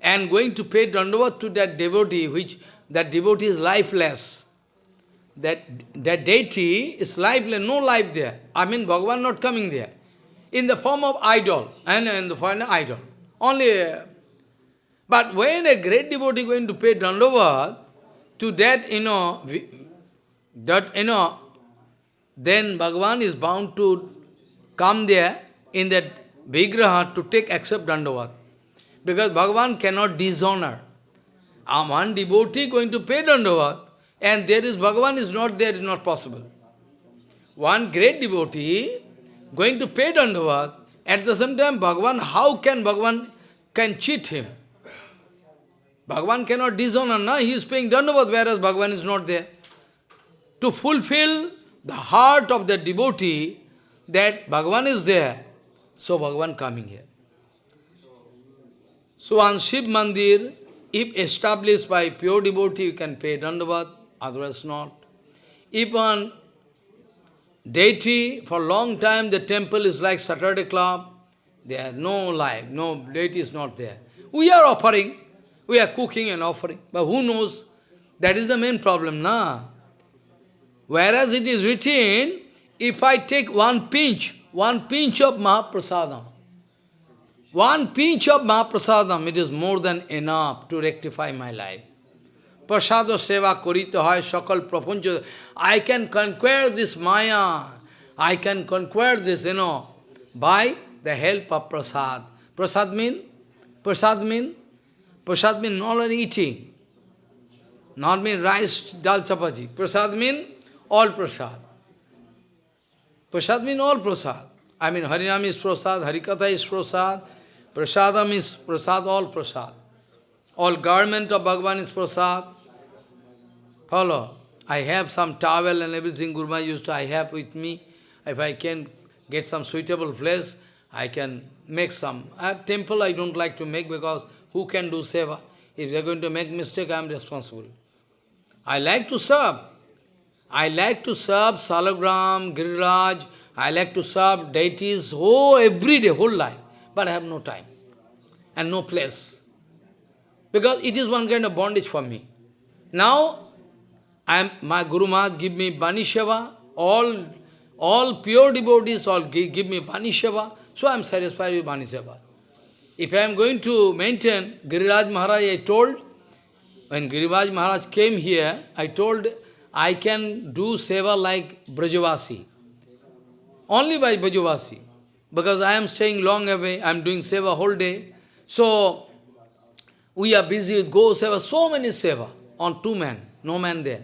and going to pay dandavat to that devotee, which that devotee is lifeless. That, that deity is lifeless, no life there. I mean, Bhagavan not coming there. In the form of idol, and in the form of idol. Only, but when a great devotee going to pay dandavat to that, you know, that, you know, then Bhagavan is bound to come there in that Vigraha to take accept Dandavat. Because Bhagavan cannot dishonor. One devotee going to pay Dandavat, and there is Bhagavan is not there, is not possible. One great devotee going to pay Dandavat, at the same time Bhagavan, how can Bhagavan can cheat him? Bhagavan cannot dishonor, no? he is paying Dandavat, whereas Bhagavan is not there to fulfill the heart of the devotee that Bhagavan is there. So Bhagavan coming here. So on Shiv Mandir, if established by pure devotee, you can pay dandavat, otherwise not. If on deity, for long time the temple is like Saturday club, there is no life, no deity is not there. We are offering, we are cooking and offering, but who knows? That is the main problem, na? Whereas it is written, if I take one pinch, one pinch of Mahaprasadam, one pinch of Mahaprasadam, it is more than enough to rectify my life. Prasada seva korita hai sakal prapuncha. I can conquer this Maya. I can conquer this, you know, by the help of prasad. Prasad mean? Prasad mean? Prasad mean not only eating. Not mean rice, dal chapati. Prasad mean all prasad. Prasad means all prasad. I mean, Harinam is prasad, Harikatha is prasad, prasadam is prasad, all prasad. All garment of Bhagavan is prasad. Follow. I have some towel and everything Gurma used to, I have with me. If I can get some suitable place, I can make some. At temple I don't like to make because who can do seva? If they are going to make mistake, I am responsible. I like to serve. I like to serve Salagram, Giriraj, I like to serve deities oh, every day, whole life. But I have no time and no place. Because it is one kind of bondage for me. Now, I am, my Guru Maharaj give me Bani all, all pure devotees all give, give me Bani so I am satisfied with Bani If I am going to maintain, Giriraj Maharaj, I told, when Giriraj Maharaj came here, I told I can do seva like Brajavasi. Only by Brajavasi. Because I am staying long away, I am doing seva whole day. So, we are busy with go seva, so many seva on two men, no man there.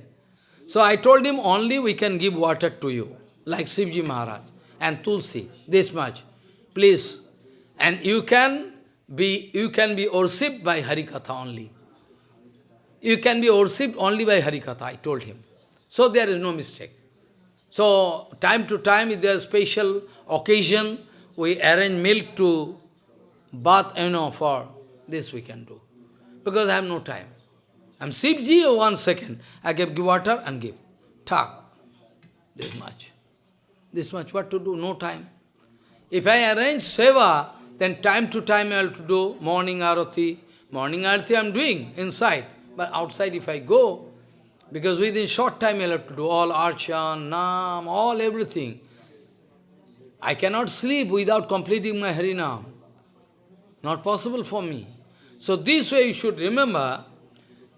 So I told him only we can give water to you, like Sivji Maharaj and Tulsi, this much. Please. And you can be you can be worshipped by Harikatha only. You can be worshipped only by Harikatha, I told him. So there is no mistake. So time to time, if there is special occasion, we arrange milk to bath, you know, for this we can do. Because I have no time. I'm Sivji, one second. I give, give water and give. Talk. This much. This much. What to do? No time. If I arrange seva, then time to time I have to do morning arati. Morning arati I am doing inside. But outside if I go, because within short time I'll have to do all archan, nam, all everything. I cannot sleep without completing my Harinam. Not possible for me. So this way you should remember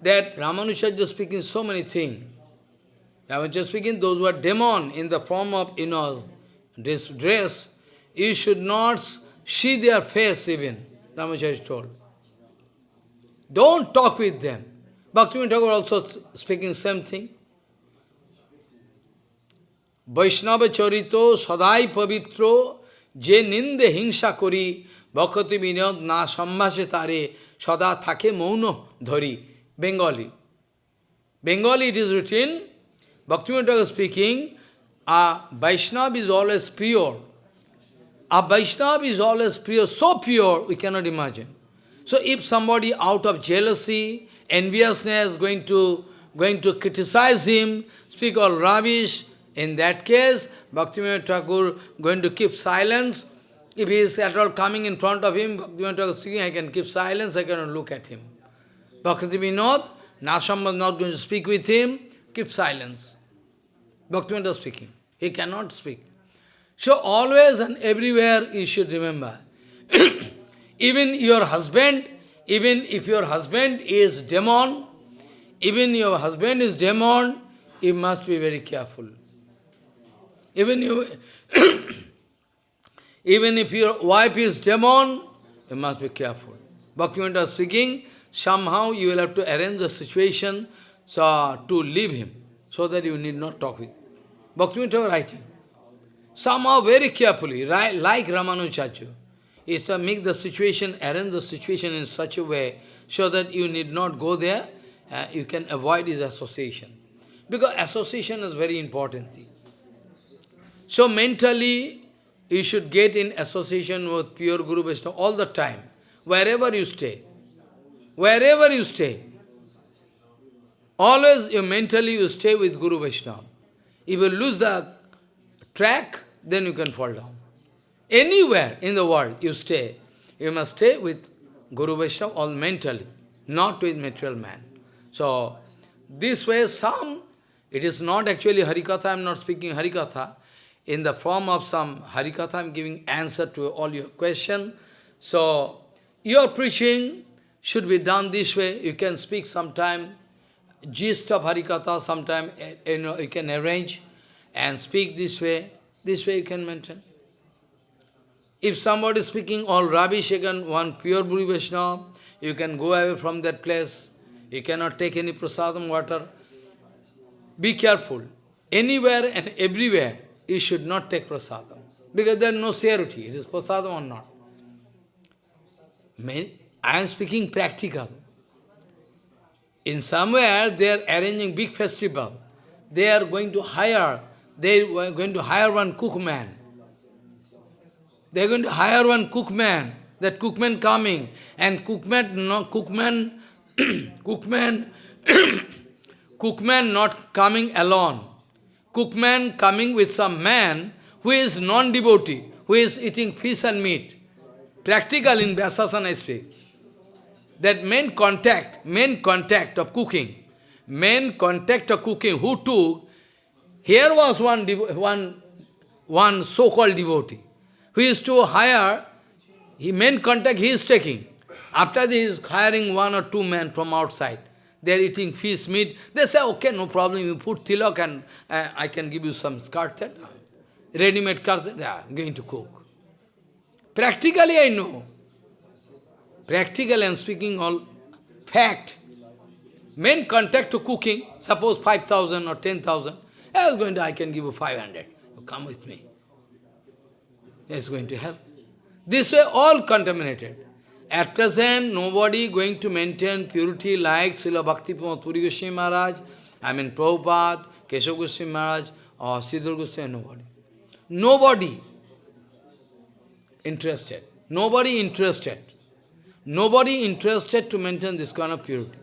that Ramanujacharya speaking so many things. Ramanujacharya speaking, those who are demon in the form of, you know, this dress, you should not see their face even, Ramanujacharya told. Don't talk with them. Bhaktivinoda Thakur also speaking same thing. Vaishnava charito sadai pavitro je ninde hingsa kori bhakati vinod na sambhase tare sada thake mauno dhari. Bengali. Bengali it is written, Bhaktivinoda Thakur speaking, a Vaishnava is always pure. A Vaishnava is always pure, so pure we cannot imagine. So if somebody out of jealousy, enviousness going to going to criticize him, speak all rubbish, in that case, Bhaktivinoda Thakur going to keep silence. If he is at all coming in front of him, Bhaktivinoda Thakur speaking, I can keep silence, I cannot look at him. Bhakti Vinod, Nasham was not going to speak with him, keep silence. Bhaktivinoda speaking. He cannot speak. So always and everywhere you should remember. even your husband, even if your husband is demon, even your husband is demon, you must be very careful. Even, you, even if your wife is demon, you must be careful. Bhaktivinoda speaking, somehow you will have to arrange the situation so, to leave him, so that you need not talk with. Bhaktivinoda writing. Somehow very carefully, right, like Ramanujachu, is to make the situation, arrange the situation in such a way so that you need not go there, uh, you can avoid his association. Because association is very important thing. So mentally, you should get in association with pure Guru Vaishnava all the time, wherever you stay. Wherever you stay. Always you mentally you stay with Guru Vaishnava. If you lose the track, then you can fall down. Anywhere in the world you stay, you must stay with Guru Vaishnava all mentally, not with material man. So, this way some, it is not actually Harikatha, I am not speaking Harikatha, in the form of some Harikatha, I am giving answer to all your question. So, your preaching should be done this way. You can speak sometime, gist of Harikatha, sometime eh, you, know, you can arrange and speak this way. This way you can maintain. If somebody is speaking all rubbish, again, one pure Guru Vaishnava, you can go away from that place. You cannot take any prasadam water. Be careful. Anywhere and everywhere, you should not take prasadam. Because there is no surety, it is prasadam or not. I am speaking practical. In somewhere they are arranging big festival. They are going to hire, they are going to hire one cookman. They are going to hire one cookman. That cookman coming and cookman, no cookman, cookman, cookman not coming alone. Cookman coming with some man who is non-devotee, who is eating fish and meat. Practical in Vyasasana speak that main contact, main contact of cooking, main contact of cooking, who took, here was one, one, one so-called devotee, who used to hire, he main contact he is taking. After this, he is hiring one or two men from outside. They are eating fish, meat. They say, okay, no problem, you put tilak and uh, I can give you some skirt Ready-made they are going to cook. Practically I know. Practical and speaking all fact. Main contact to cooking, suppose 5,000 or 10,000, I was going to, I can give you 500. You come with me. It's going to help. This way, all contaminated. At present, nobody going to maintain purity like Srila Bhakti Puri Goswami Maharaj, I mean Prabhupada, Keshav Goswami Maharaj, or Sridhar Goswami, nobody. Nobody interested. Nobody interested. Nobody interested to maintain this kind of purity.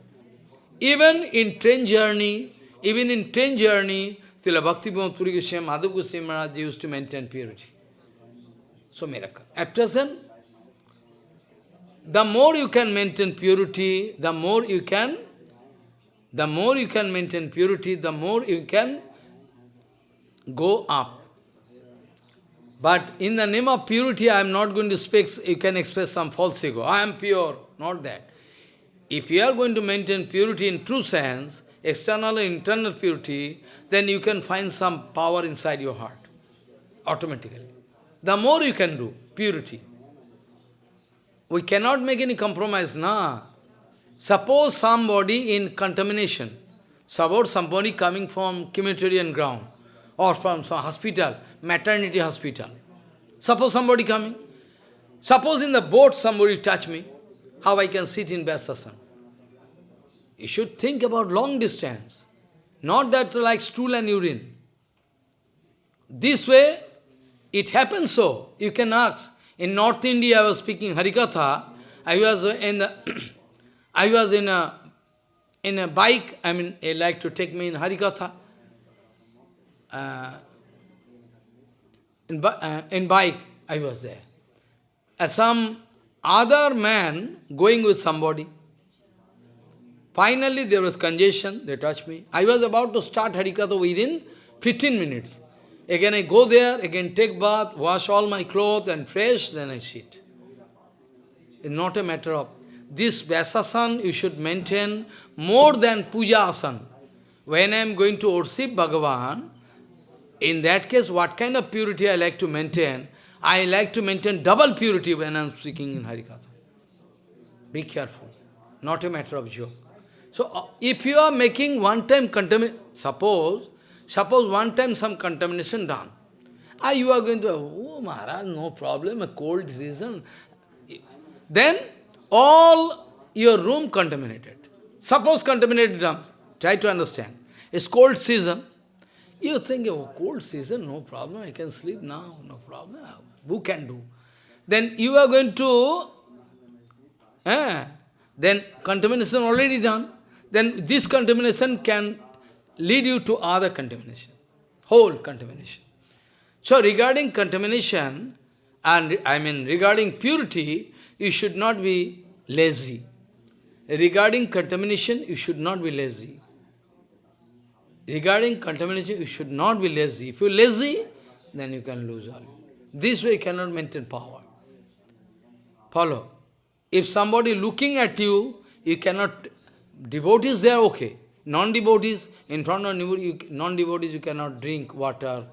Even in train journey, even in train journey, Srila Bhakti Puri Goswami, Madhav Goswami Maharaj used to maintain purity. So miracle. At present, the more you can maintain purity, the more you can The more you can maintain purity, the more you can go up. But in the name of purity, I am not going to speak, you can express some false ego. I am pure, not that. If you are going to maintain purity in true sense, external and internal purity, then you can find some power inside your heart, automatically. The more you can do, purity. We cannot make any compromise, na. Suppose somebody in contamination, suppose somebody coming from Humanitarian ground, or from some hospital, maternity hospital. Suppose somebody coming. Suppose in the boat somebody touch me, how I can sit in Vyasasana. You should think about long distance, not that like stool and urine. This way, it happens so. You can ask. In North India, I was speaking Harikatha. I was in a, I was in a in a bike. I mean, they like to take me in Harikatha. Uh, in, uh, in bike, I was there. As some other man going with somebody. Finally, there was congestion, they touched me. I was about to start Harikatha within 15 minutes. Again I go there, again take bath, wash all my clothes and fresh, then I sit. It's not a matter of... This Vyasasan you should maintain more than Puja Asan. When I am going to worship Bhagavan, in that case, what kind of purity I like to maintain? I like to maintain double purity when I am speaking in Harikatha. Be careful. Not a matter of joke. So, uh, if you are making one-time contamination, suppose, suppose one time some contamination done, ah, you are going to, oh Maharaj, no problem, a cold season. Then, all your room contaminated. Suppose contaminated done. Try to understand. It's cold season. You think, oh, cold season, no problem, I can sleep now, no problem. Who can do? Then you are going to, eh, then contamination already done. Then this contamination can lead you to other contamination, whole contamination. So regarding contamination, and I mean regarding purity, you should not be lazy. Regarding contamination, you should not be lazy. Regarding contamination, you should not be lazy. If you're lazy, then you can lose all. This way you cannot maintain power. Follow. If somebody looking at you, you cannot, devotees there, okay. Non-devotees, in front of non-devotees, you cannot drink water.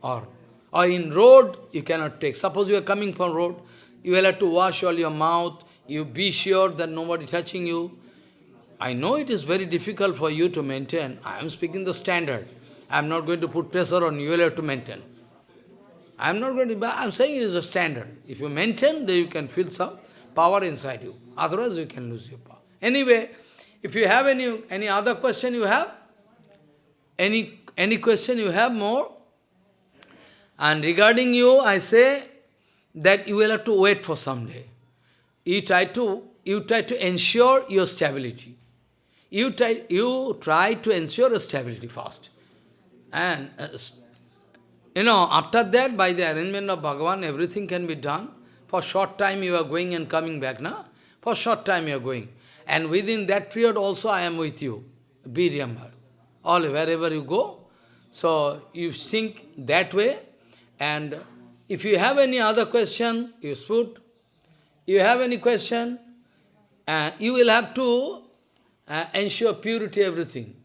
Or, or in road, you cannot take. Suppose you are coming from road, you will have to wash all your mouth, you be sure that nobody touching you. I know it is very difficult for you to maintain. I am speaking the standard. I am not going to put pressure on you, you have to maintain. I am not going to, I am saying it is a standard. If you maintain, then you can feel some power inside you. Otherwise, you can lose your power. Anyway, if you have any, any other question you have, any, any question you have more, and regarding you, I say that you will have to wait for some day. You try to, you try to ensure your stability. You try, you try to ensure stability first. And, uh, you know, after that, by the arrangement of Bhagavan, everything can be done. For short time you are going and coming back, na? For short time you are going. And within that period also I am with you. Be remembered. All, wherever you go. So, you think that way. And if you have any other question, you put. You have any question, uh, you will have to uh, ensure purity, everything.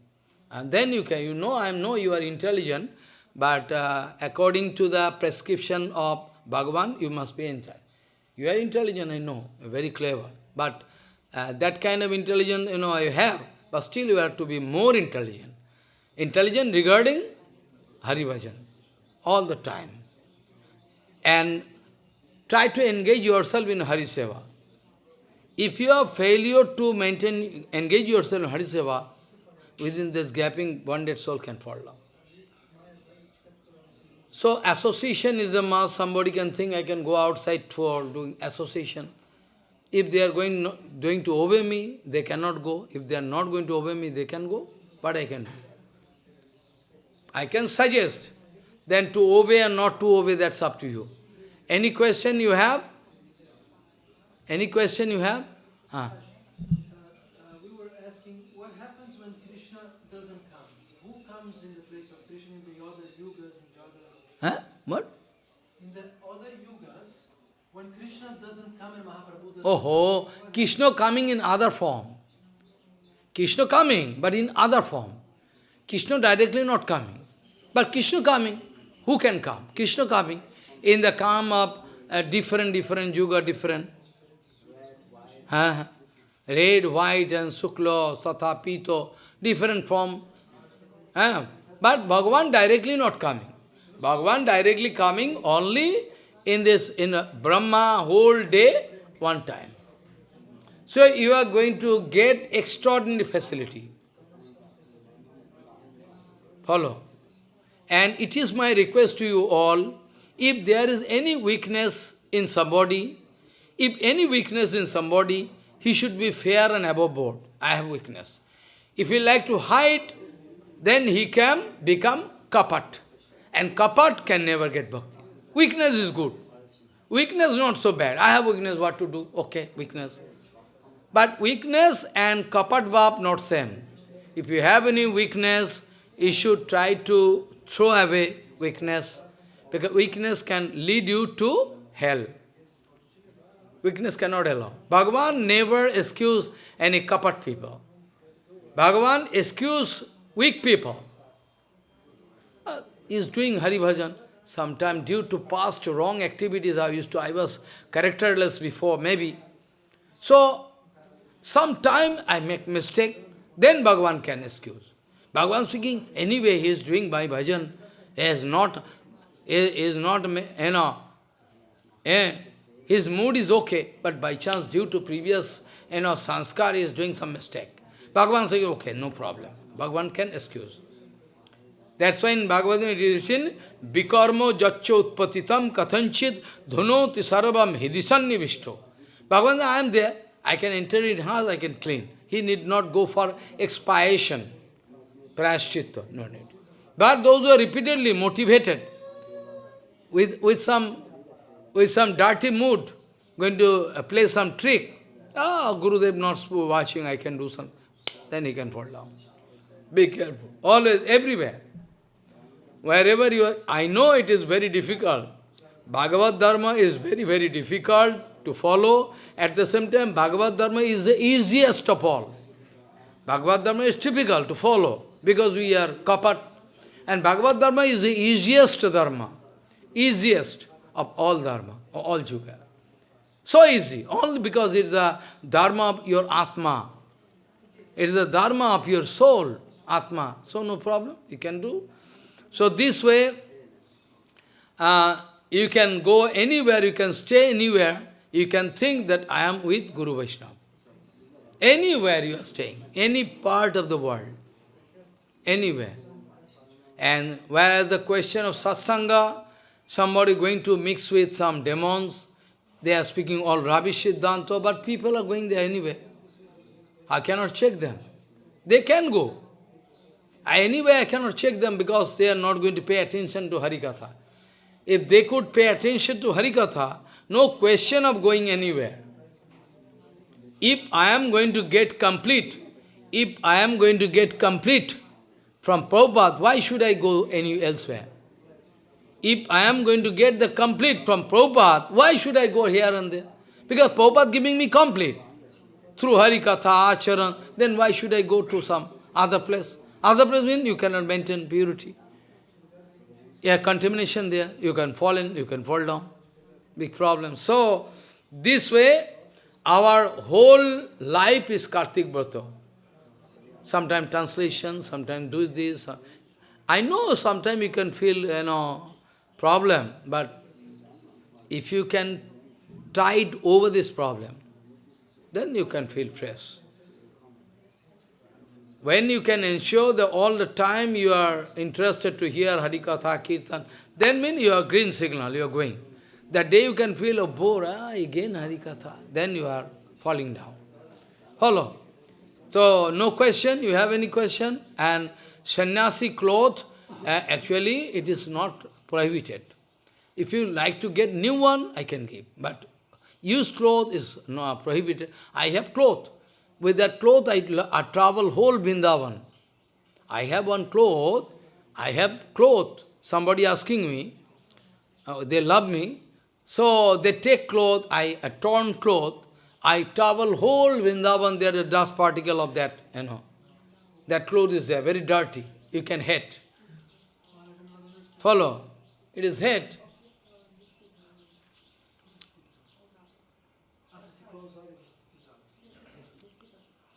And then you can, you know, I know you are intelligent, but uh, according to the prescription of Bhagavan, you must be intelligent. You are intelligent, I know, very clever. But uh, that kind of intelligence, you know, you have, but still you have to be more intelligent. Intelligent regarding Hari Bhajan, all the time. And try to engage yourself in Hari Seva. If you have failure to maintain, engage yourself in Hari Seva, within this gapping, one dead soul can fall down. So association is a mass, somebody can think I can go outside for doing association. If they are going, going to obey me, they cannot go. If they are not going to obey me, they can go. What I can do? I can suggest. Then to obey or not to obey, that's up to you. Any question you have? Any question you have? We were asking what happens when Krishna doesn't come? Who comes in the place of Krishna in the yoga? Huh. Uh, we Oh, Krishna coming in other form. Krishna coming, but in other form. Krishna directly not coming. But Krishna coming. Who can come? Krishna coming. In the calm of uh, different, different yuga, different. Huh? Red, white and sukla, satha, pito, different form. Huh? But Bhagavan directly not coming. Bhagavan directly coming only in this, in Brahma whole day, one time. So you are going to get extraordinary facility. Follow. And it is my request to you all, if there is any weakness in somebody, if any weakness in somebody, he should be fair and above board. I have weakness. If he like to hide, then he can become kapat. And kapat can never get bhakti. Weakness is good. Weakness not so bad. I have weakness, what to do? Okay, weakness. But weakness and kapat not same. If you have any weakness, you should try to throw away weakness. Because weakness can lead you to hell. Weakness cannot allow. Bhagavan never excuse any kapat people. Bhagavan excuse weak people. Uh, is doing Hari Bhajan. Sometime due to past wrong activities I used to, I was characterless before, maybe. So, sometime I make mistake, then Bhagavan can excuse. Bhagavan speaking, anyway he is doing by bhajan, he is not, he is not, you know, eh, his mood is okay, but by chance, due to previous, you know, sanskar, he is doing some mistake. Bhagavan says, okay, no problem. Bhagavan can excuse. That's why in Bhagavad Gita it is written, Bikarmo jaccho utpatitam kathanchit dhunoti sarvam hidisan Bhagavan I am there. I can enter in house, I can clean. He need not go for expiation, prashchitta, no need. But those who are repeatedly motivated with, with some with some dirty mood, going to uh, play some trick. Ah, oh, Gurudev not watching, I can do some. Then he can fall down. Be careful. Always, everywhere. Wherever you are, I know it is very difficult. Bhagavad Dharma is very, very difficult to follow. At the same time, Bhagavad Dharma is the easiest of all. Bhagavad Dharma is difficult to follow because we are kapat. And Bhagavad Dharma is the easiest Dharma. Easiest of all dharma, all yuga. So easy, only because it is the dharma of your atma. It is the dharma of your soul, atma. So no problem, you can do. So this way, uh, you can go anywhere, you can stay anywhere, you can think that I am with Guru Vaishnava. Anywhere you are staying, any part of the world, anywhere. And whereas the question of satsanga, somebody going to mix with some demons, they are speaking all rubbish Siddhanta, but people are going there anyway. I cannot check them. They can go. Anyway, I cannot check them because they are not going to pay attention to Harikatha. If they could pay attention to Harikatha, no question of going anywhere. If I am going to get complete, if I am going to get complete from Prabhupada, why should I go any elsewhere? If I am going to get the complete from Prabhupada, why should I go here and there? Because Prabhupada giving me complete. Through Harikatha, Acharan, then why should I go to some other place? Other place means you cannot maintain purity. Yeah, contamination there, you can fall in, you can fall down. Big problem. So, this way, our whole life is Kartik Brata. Sometimes translation, sometimes do this. I know sometimes you can feel, you know, problem, but if you can tide over this problem, then you can feel fresh. When you can ensure that all the time you are interested to hear Harikatha, Kirtan, then mean you are green signal, you are going. That day you can feel, oh, bore, ah, again Harikatha. Then you are falling down. Follow. So, no question, you have any question? And sannyasi cloth, uh, actually it is not prohibited. If you like to get new one, I can give. But used cloth is not prohibited. I have cloth. With that cloth I, I travel whole Vrindavan. I have one cloth, I have cloth. Somebody asking me, uh, they love me, so they take cloth, I a torn cloth, I travel whole Vrindavan, there is dust particle of that, you know. That cloth is there, very dirty. You can hit. Follow. It is hit.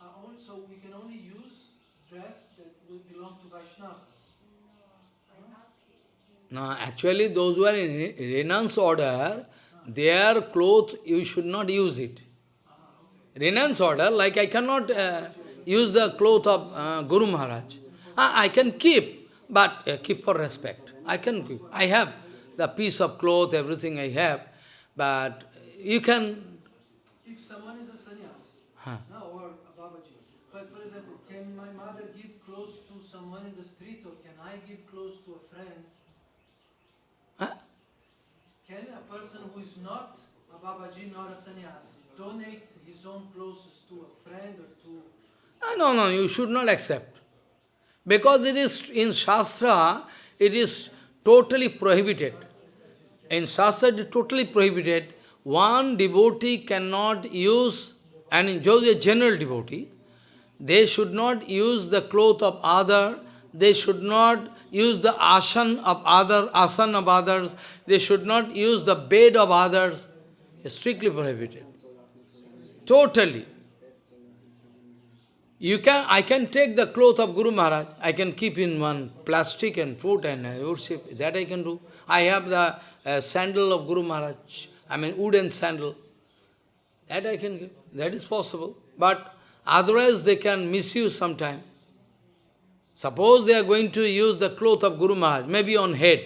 Uh, only- So we can only use dress that will belong to Vaishnavas. No, actually those who are in re- renounce order, their cloth, you should not use it. Renounce order, like I cannot uh, use the cloth of uh, Guru Maharaj. Ah, I can keep, but uh, keep for respect. I can keep. I have the piece of cloth, everything I have, but you can... If someone is a sannyas, Huh. no, or a Babaji, but for example, can my mother give clothes to someone in the street or can I give clothes to a friend? Huh? Can a person who is not a Babaji nor a sannyasi donate his own clothes to a friend or to... Ah, No, no, you should not accept. Because it is, in Shastra, it is totally prohibited. In Shastra, it is totally prohibited. One devotee cannot use, and in a general devotee, they should not use the cloth of other, they should not use the asan of other, asan of others, they should not use the bed of others. It's strictly prohibited. Totally. You can, I can take the cloth of Guru Maharaj, I can keep in one plastic and put and worship, that I can do. I have the uh, sandal of Guru Maharaj, I mean wooden sandal, that I can that is possible. But otherwise they can misuse sometime. Suppose they are going to use the cloth of Guru Maharaj, maybe on head.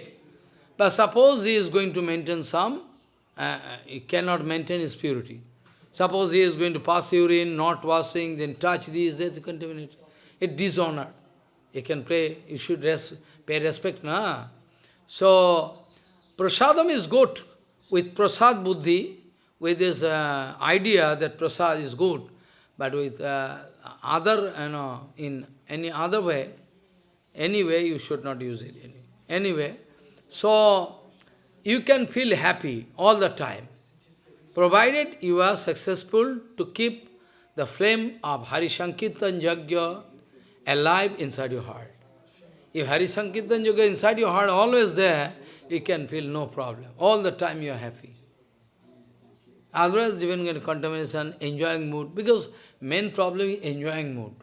But suppose he is going to maintain some, uh, uh, he cannot maintain his purity. Suppose he is going to pass urine, not washing, then touch these, that's contaminated. It dishonor. You can pray, you should res pay respect, na? So, prasadam is good. With prasad buddhi, with this uh, idea that prasad is good, but with uh, other, you know, in any other way, anyway, you should not use it. Anyway, so you can feel happy all the time provided you are successful to keep the flame of Hari Sankirtan Yajna alive inside your heart. If Hari Sankirtan inside your heart always there, you can feel no problem. All the time you are happy. Otherwise, even in contamination, enjoying mood, because main problem is enjoying mood.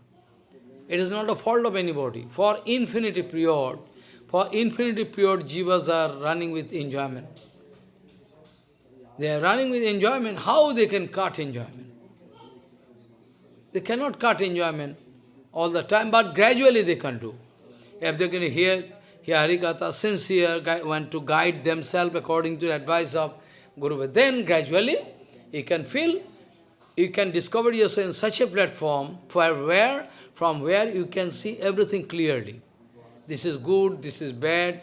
It is not a fault of anybody. For infinity period, for infinity period, jivas are running with enjoyment. They are running with enjoyment. How they can cut enjoyment? They cannot cut enjoyment all the time, but gradually they can do. If they can hear, hear Harikatha, sincere, want to guide themselves according to the advice of Guru, then gradually you can feel, you can discover yourself in such a platform for where, from where you can see everything clearly. This is good, this is bad,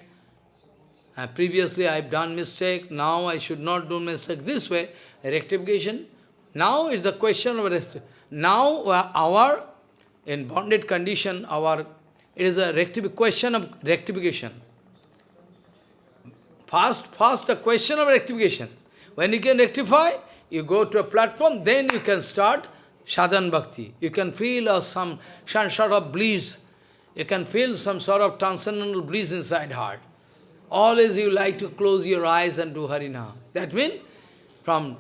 uh, previously I have done mistake, now I should not do mistake. This way, rectification. Now is the question of rectification. Now uh, our, in bonded condition, our, it is a question of rectification. First, first a question of rectification. When you can rectify, you go to a platform, then you can start sadhan bhakti. You can feel uh, some, some sort of bliss. You can feel some sort of transcendental bliss inside heart. Always you like to close your eyes and do Harinam. That means from,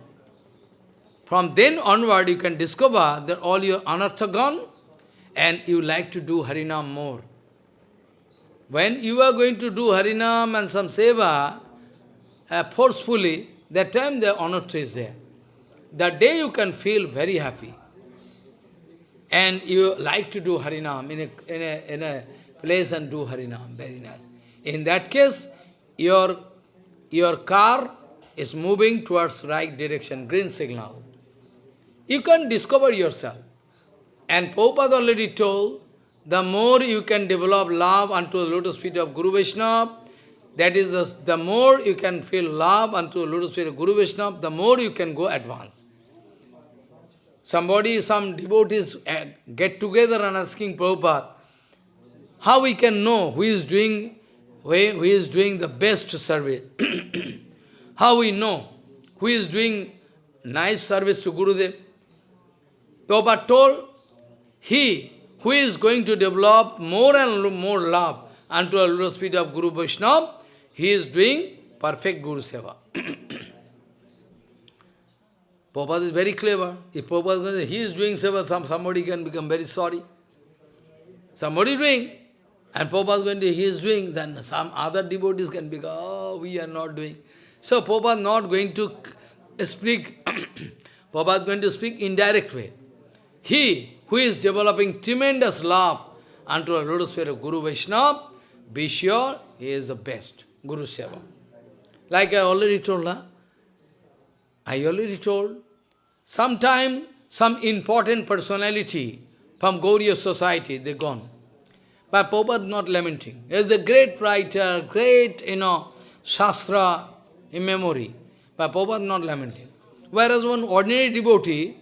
from then onward you can discover that all your anartha gone and you like to do Harinam more. When you are going to do Harinam and some seva uh, forcefully, that time the anartha is there. That day you can feel very happy. And you like to do Harinam in a, in a, in a place and do Harinam, very nice. In that case, your, your car is moving towards right direction, green signal. You can discover yourself. And Prabhupada already told, the more you can develop love unto the lotus feet of Guru Vaishnava, that is, the, more you can feel love unto the lotus feet of Guru Vaishnava, the more you can go advance. Somebody, some devotees uh, get together and asking Prabhupada, how we can know who is doing, who is doing the best service? how we know who is doing nice service to Gurudev? Prabhupada told, he who is going to develop more and more love unto the feet of Guru Vaishnava, he is doing perfect Guru Seva. Prabhupada is very clever. If Prabhupada is, he is doing seva, some, somebody can become very sorry. Somebody doing, and Prabhupada is going to, he is doing, then some other devotees can become, oh, we are not doing. So Prabhupada is not going to speak, Prabhupada is going to speak indirect way. He who is developing tremendous love unto the lotus feet of Guru Vaishnava, be sure he is the best, Guru Seva. Like I already told, huh? I already told, sometime some important personality from Gauriya society, they gone. But Prabhupada not lamenting. He is a great writer, great, you know, Shastra in memory. But Prabhupada not lamenting. Whereas one ordinary devotee,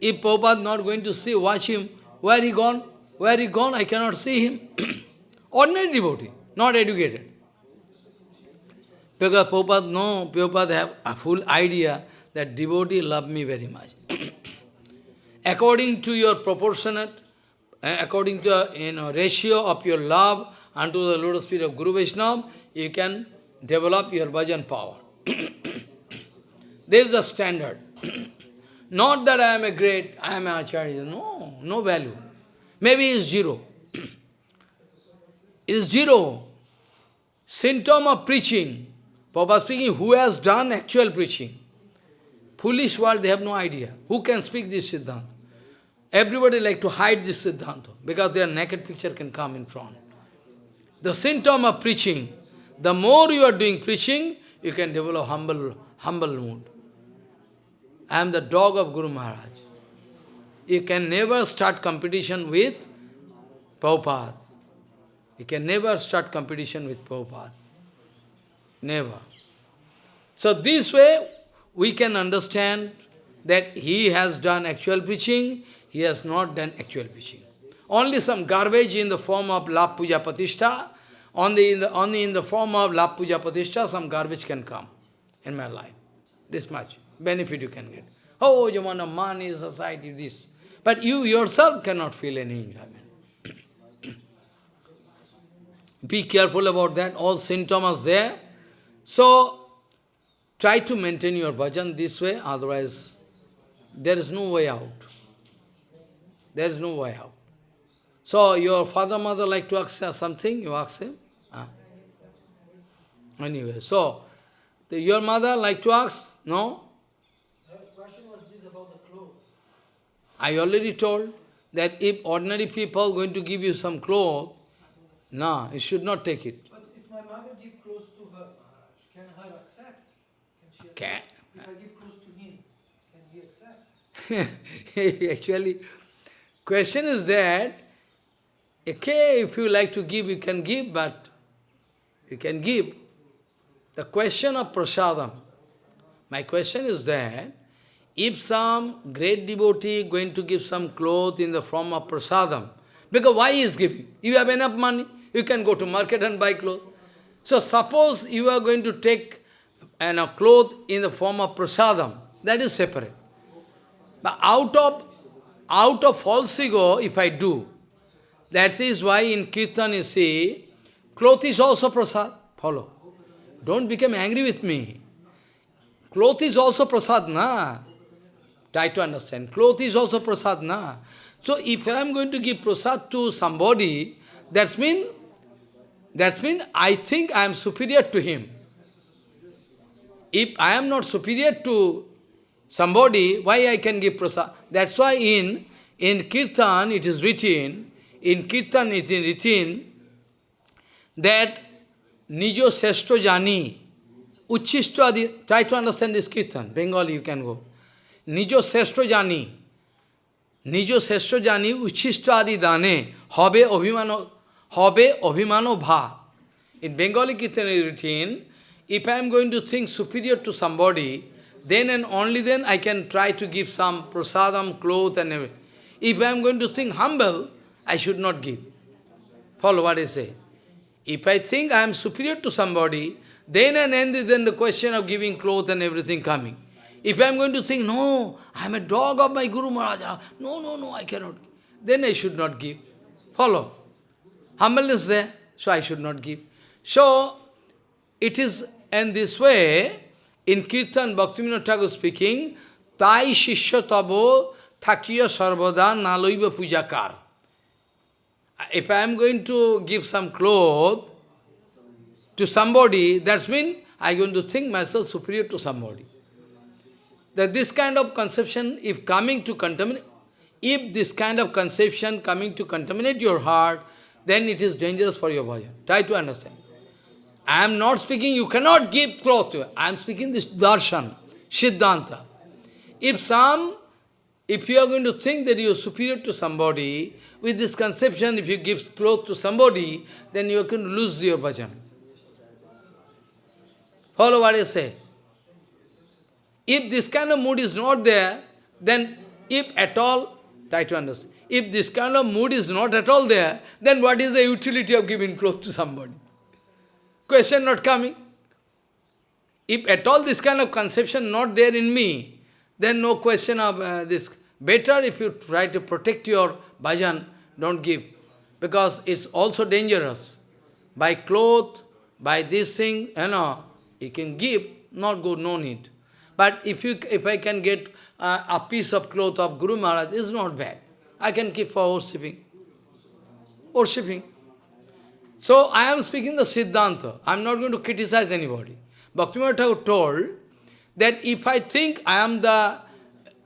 if Prabhupada not going to see, watch him, where he gone? Where he gone? I cannot see him. ordinary devotee, not educated. Because Prabhupada, no, Prabhupada have a full idea that devotee love me very much. according to your proportionate, uh, according to you know, ratio of your love unto the lotus feet of Guru Vaishnava, you can develop your bhajan power. this is the standard. Not that I am a great, I am a acharya. No, no value. Maybe it's zero. it is zero. Symptom of preaching. Papa speaking, who has done actual preaching? Foolish world, they have no idea. Who can speak this Siddhanta? Everybody like to hide this Siddhanta because their naked picture can come in front. The symptom of preaching, the more you are doing preaching, you can develop humble, humble mood. I am the dog of Guru Maharaj. You can never start competition with Prabhupada. You can never start competition with Prabhupada. Never. So this way, we can understand that he has done actual preaching, he has not done actual preaching. Only some garbage in the form of Lap Puja Patishta, only in the, only in the form of Lap Puja Patishta, some garbage can come in my life. This much benefit you can get. Oh, you want a money, society, this. But you yourself cannot feel any enjoyment. Be careful about that, all symptoms there. So, try to maintain your bhajan this way, otherwise there is no way out. There is no way out. So, your father, mother like to ask something, you ask him. Ah. Anyway, so, the, your mother like to ask? No? I already told that if ordinary people going to give you some clothes, no, you should not take it. But if my mother give clothes to her, Maharaj, can her accept? Can she accept? Can. If I give clothes to him, can he accept? Actually, question is that, okay, if you like to give, you can give, but you can give. The question of prasadam, my question is that, if some great devotee going to give some cloth in the form of prasadam, because why he is giving? You have enough money, you can go to market and buy clothes. So suppose you are going to take and a cloth in the form of prasadam, that is separate. But out of out of false ego, if I do, that is why in Kirtan you see, cloth is also prasad. Follow. Don't become angry with me. Cloth is also prasad, na? Try to understand. Cloth is also prasad, na? So if I am going to give prasad to somebody, that's mean, that's mean I think I am superior to him. If I am not superior to somebody, why I can give prasad? That's why in, in Kirtan it is written, in Kirtan it is written that Nijo Seshto Jani, Uchishto try to understand this Kirtan, Bengali you can go. Nijo Seshto Jani, Seshto Jani, Uchishto Adi Dane, Hobe Obhimano, Hobe Obhimano Bha. In Bengali Kirtan is written, if I am going to think superior to somebody, then and only then I can try to give some prasadam, cloth and everything. If I am going to think humble, I should not give. Follow what I say. If I think I am superior to somebody, then and end is then the question of giving clothes and everything coming. If I am going to think, no, I am a dog of my Guru Maharaja, no, no, no, I cannot, then I should not give. Follow. Humbleness there, so I should not give. So, it is in this way, in Kirtan, Bhaktivinoda Thakur speaking, Tai Shishya Tabo Thakiya Sarvada Naloiva Pujakar. If I am going to give some cloth to somebody, that means I am going to think myself superior to somebody. That this kind of conception, if coming to contaminate, if this kind of conception coming to contaminate your heart, then it is dangerous for your bhajan. Try to understand. I am not speaking, you cannot give cloth to I am speaking this darshan, siddhanta. If some, if you are going to think that you are superior to somebody, with this conception, if you give cloth to somebody, then you can lose your bhajan. Follow what I say. If this kind of mood is not there, then if at all, try to understand, if this kind of mood is not at all there, then what is the utility of giving clothes to somebody? Question not coming. If at all this kind of conception not there in me, then no question of uh, this. Better if you try to protect your bhajan, don't give. Because it's also dangerous. By cloth, by this thing, you know, you can give, not good, no need. But if you, if I can get uh, a piece of cloth of Guru Maharaj, it's not bad. I can keep for worshipping. Worshipping. So I am speaking the Siddhanta. I am not going to criticize anybody. Bhaktivinoda Thakur told that if I think I am the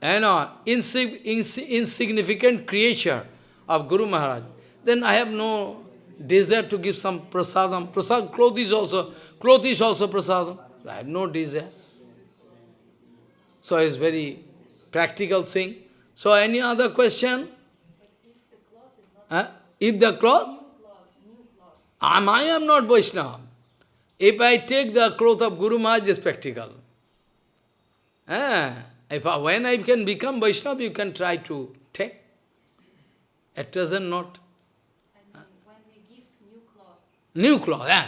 you know, insig insignificant creature of Guru Maharaj, then I have no desire to give some prasadam. Prasad, cloth is also, cloth is also prasadam. I have no desire. So it's very practical thing. So any other question? If the cloth? Am, I am not Vaishnava. If I take the cloth of Guru Maharaj, it's practical. Eh? If I, when I can become Vaishnava, you can try to take. At present, not. And when we gift new cloth. New cloth, eh?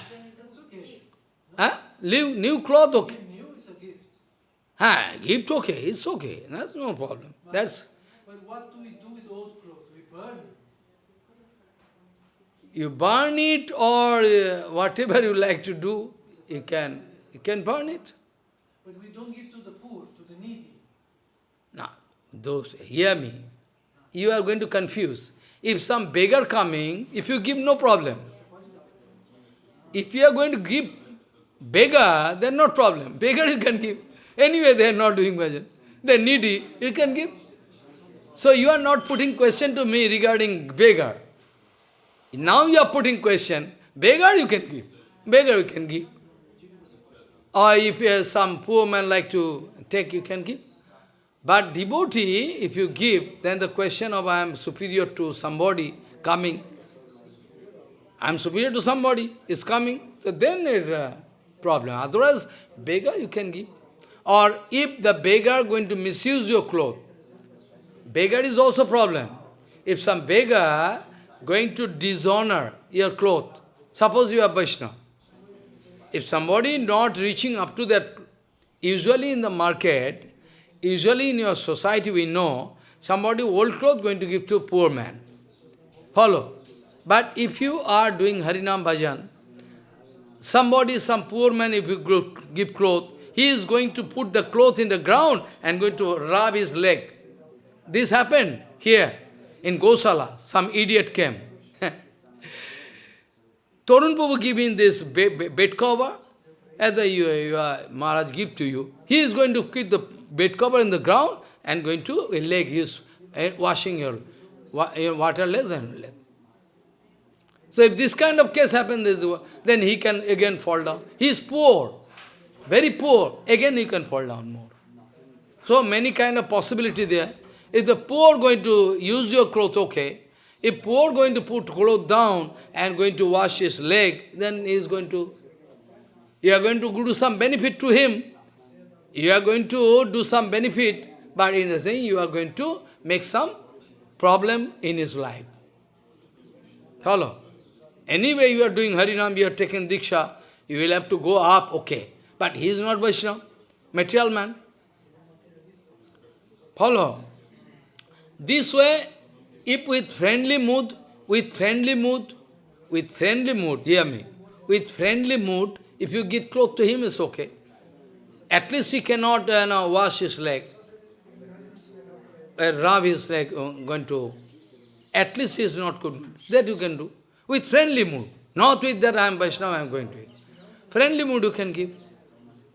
Huh? New, new cloth, okay. New is a gift. Ah, gift okay, it's okay. That's no problem. That's But what do we do with old clothes? We burn it. You burn it or uh, whatever you like to do, you can you can burn it. But we don't give to the poor, to the needy. Now, those hear me. You are going to confuse. If some beggar coming, if you give no problem. If you are going to give beggar, then no problem. Beggar you can give. Anyway, they are not doing bhajan. They are needy, you can give. So you are not putting question to me regarding beggar. Now you are putting question, beggar you can give. Beggar you can give. Or if uh, some poor man like to take, you can give. But devotee, if you give, then the question of I am superior to somebody coming, I am superior to somebody is coming, so then it's a problem. Otherwise, beggar you can give. Or if the beggar going to misuse your cloth, beggar is also problem. If some beggar going to dishonor your cloth, suppose you are Vaishnava, if somebody not reaching up to that, usually in the market, usually in your society we know, somebody old cloth going to give to a poor man. Follow. But if you are doing Harinam Bhajan, somebody, some poor man, if you give cloth, he is going to put the cloth in the ground and going to rub his leg. This happened here in Gosala. Some idiot came. Torun Prabhu giving this bed cover, as the you, uh, Maharaj give to you. He is going to keep the bed cover in the ground and going to a leg. Is uh, washing your, your waterless and leg. So if this kind of case happens, then he can again fall down. He is poor, very poor. Again he can fall down more. So many kind of possibility there. If the poor going to use your clothes, okay. If poor going to put clothes down and going to wash his leg, then he is going to, you are going to do some benefit to him. You are going to do some benefit, but in the saying you are going to make some problem in his life. Follow? Anyway, you are doing Harinam, you are taking Diksha, you will have to go up, okay. But he is not Vaishnava, material man. Follow? This way, if with friendly mood, with friendly mood, with friendly mood, hear me, with friendly mood, if you get close to him, it's okay. At least he cannot uh, know, wash his leg, uh, rub his leg, uh, going to, at least he is not good. That you can do. With friendly mood. Not with that I am Vaishnava, I am going to it. Friendly mood you can give.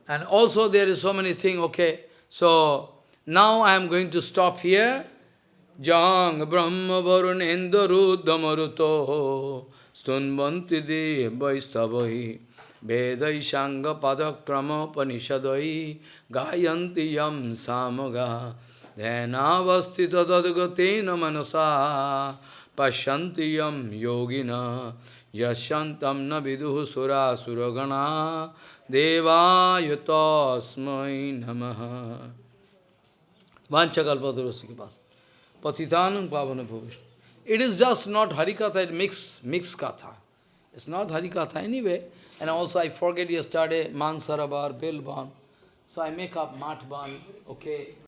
And also there is so many things, okay. So, now I am going to stop here. Jang Brahma Varunendra Ruddhamaruto Stunvanti De Vaistavahi Vedai Sangha Padakrama Panishadai Gayanti Yam Samaga Dhenavastita Tadgatena Manasa Pashyanti Yam Yogina Yashantam Na Viduhu Sura Suragana Deva Yutasmai Namaha Vanchakalpadurasi ki paas. Pavana. It is just not Harikatha, it mix, mix katha. It's not Harikatha anyway. And also I forget yesterday, Mansarabar, Bilban. So I make up Matban, okay.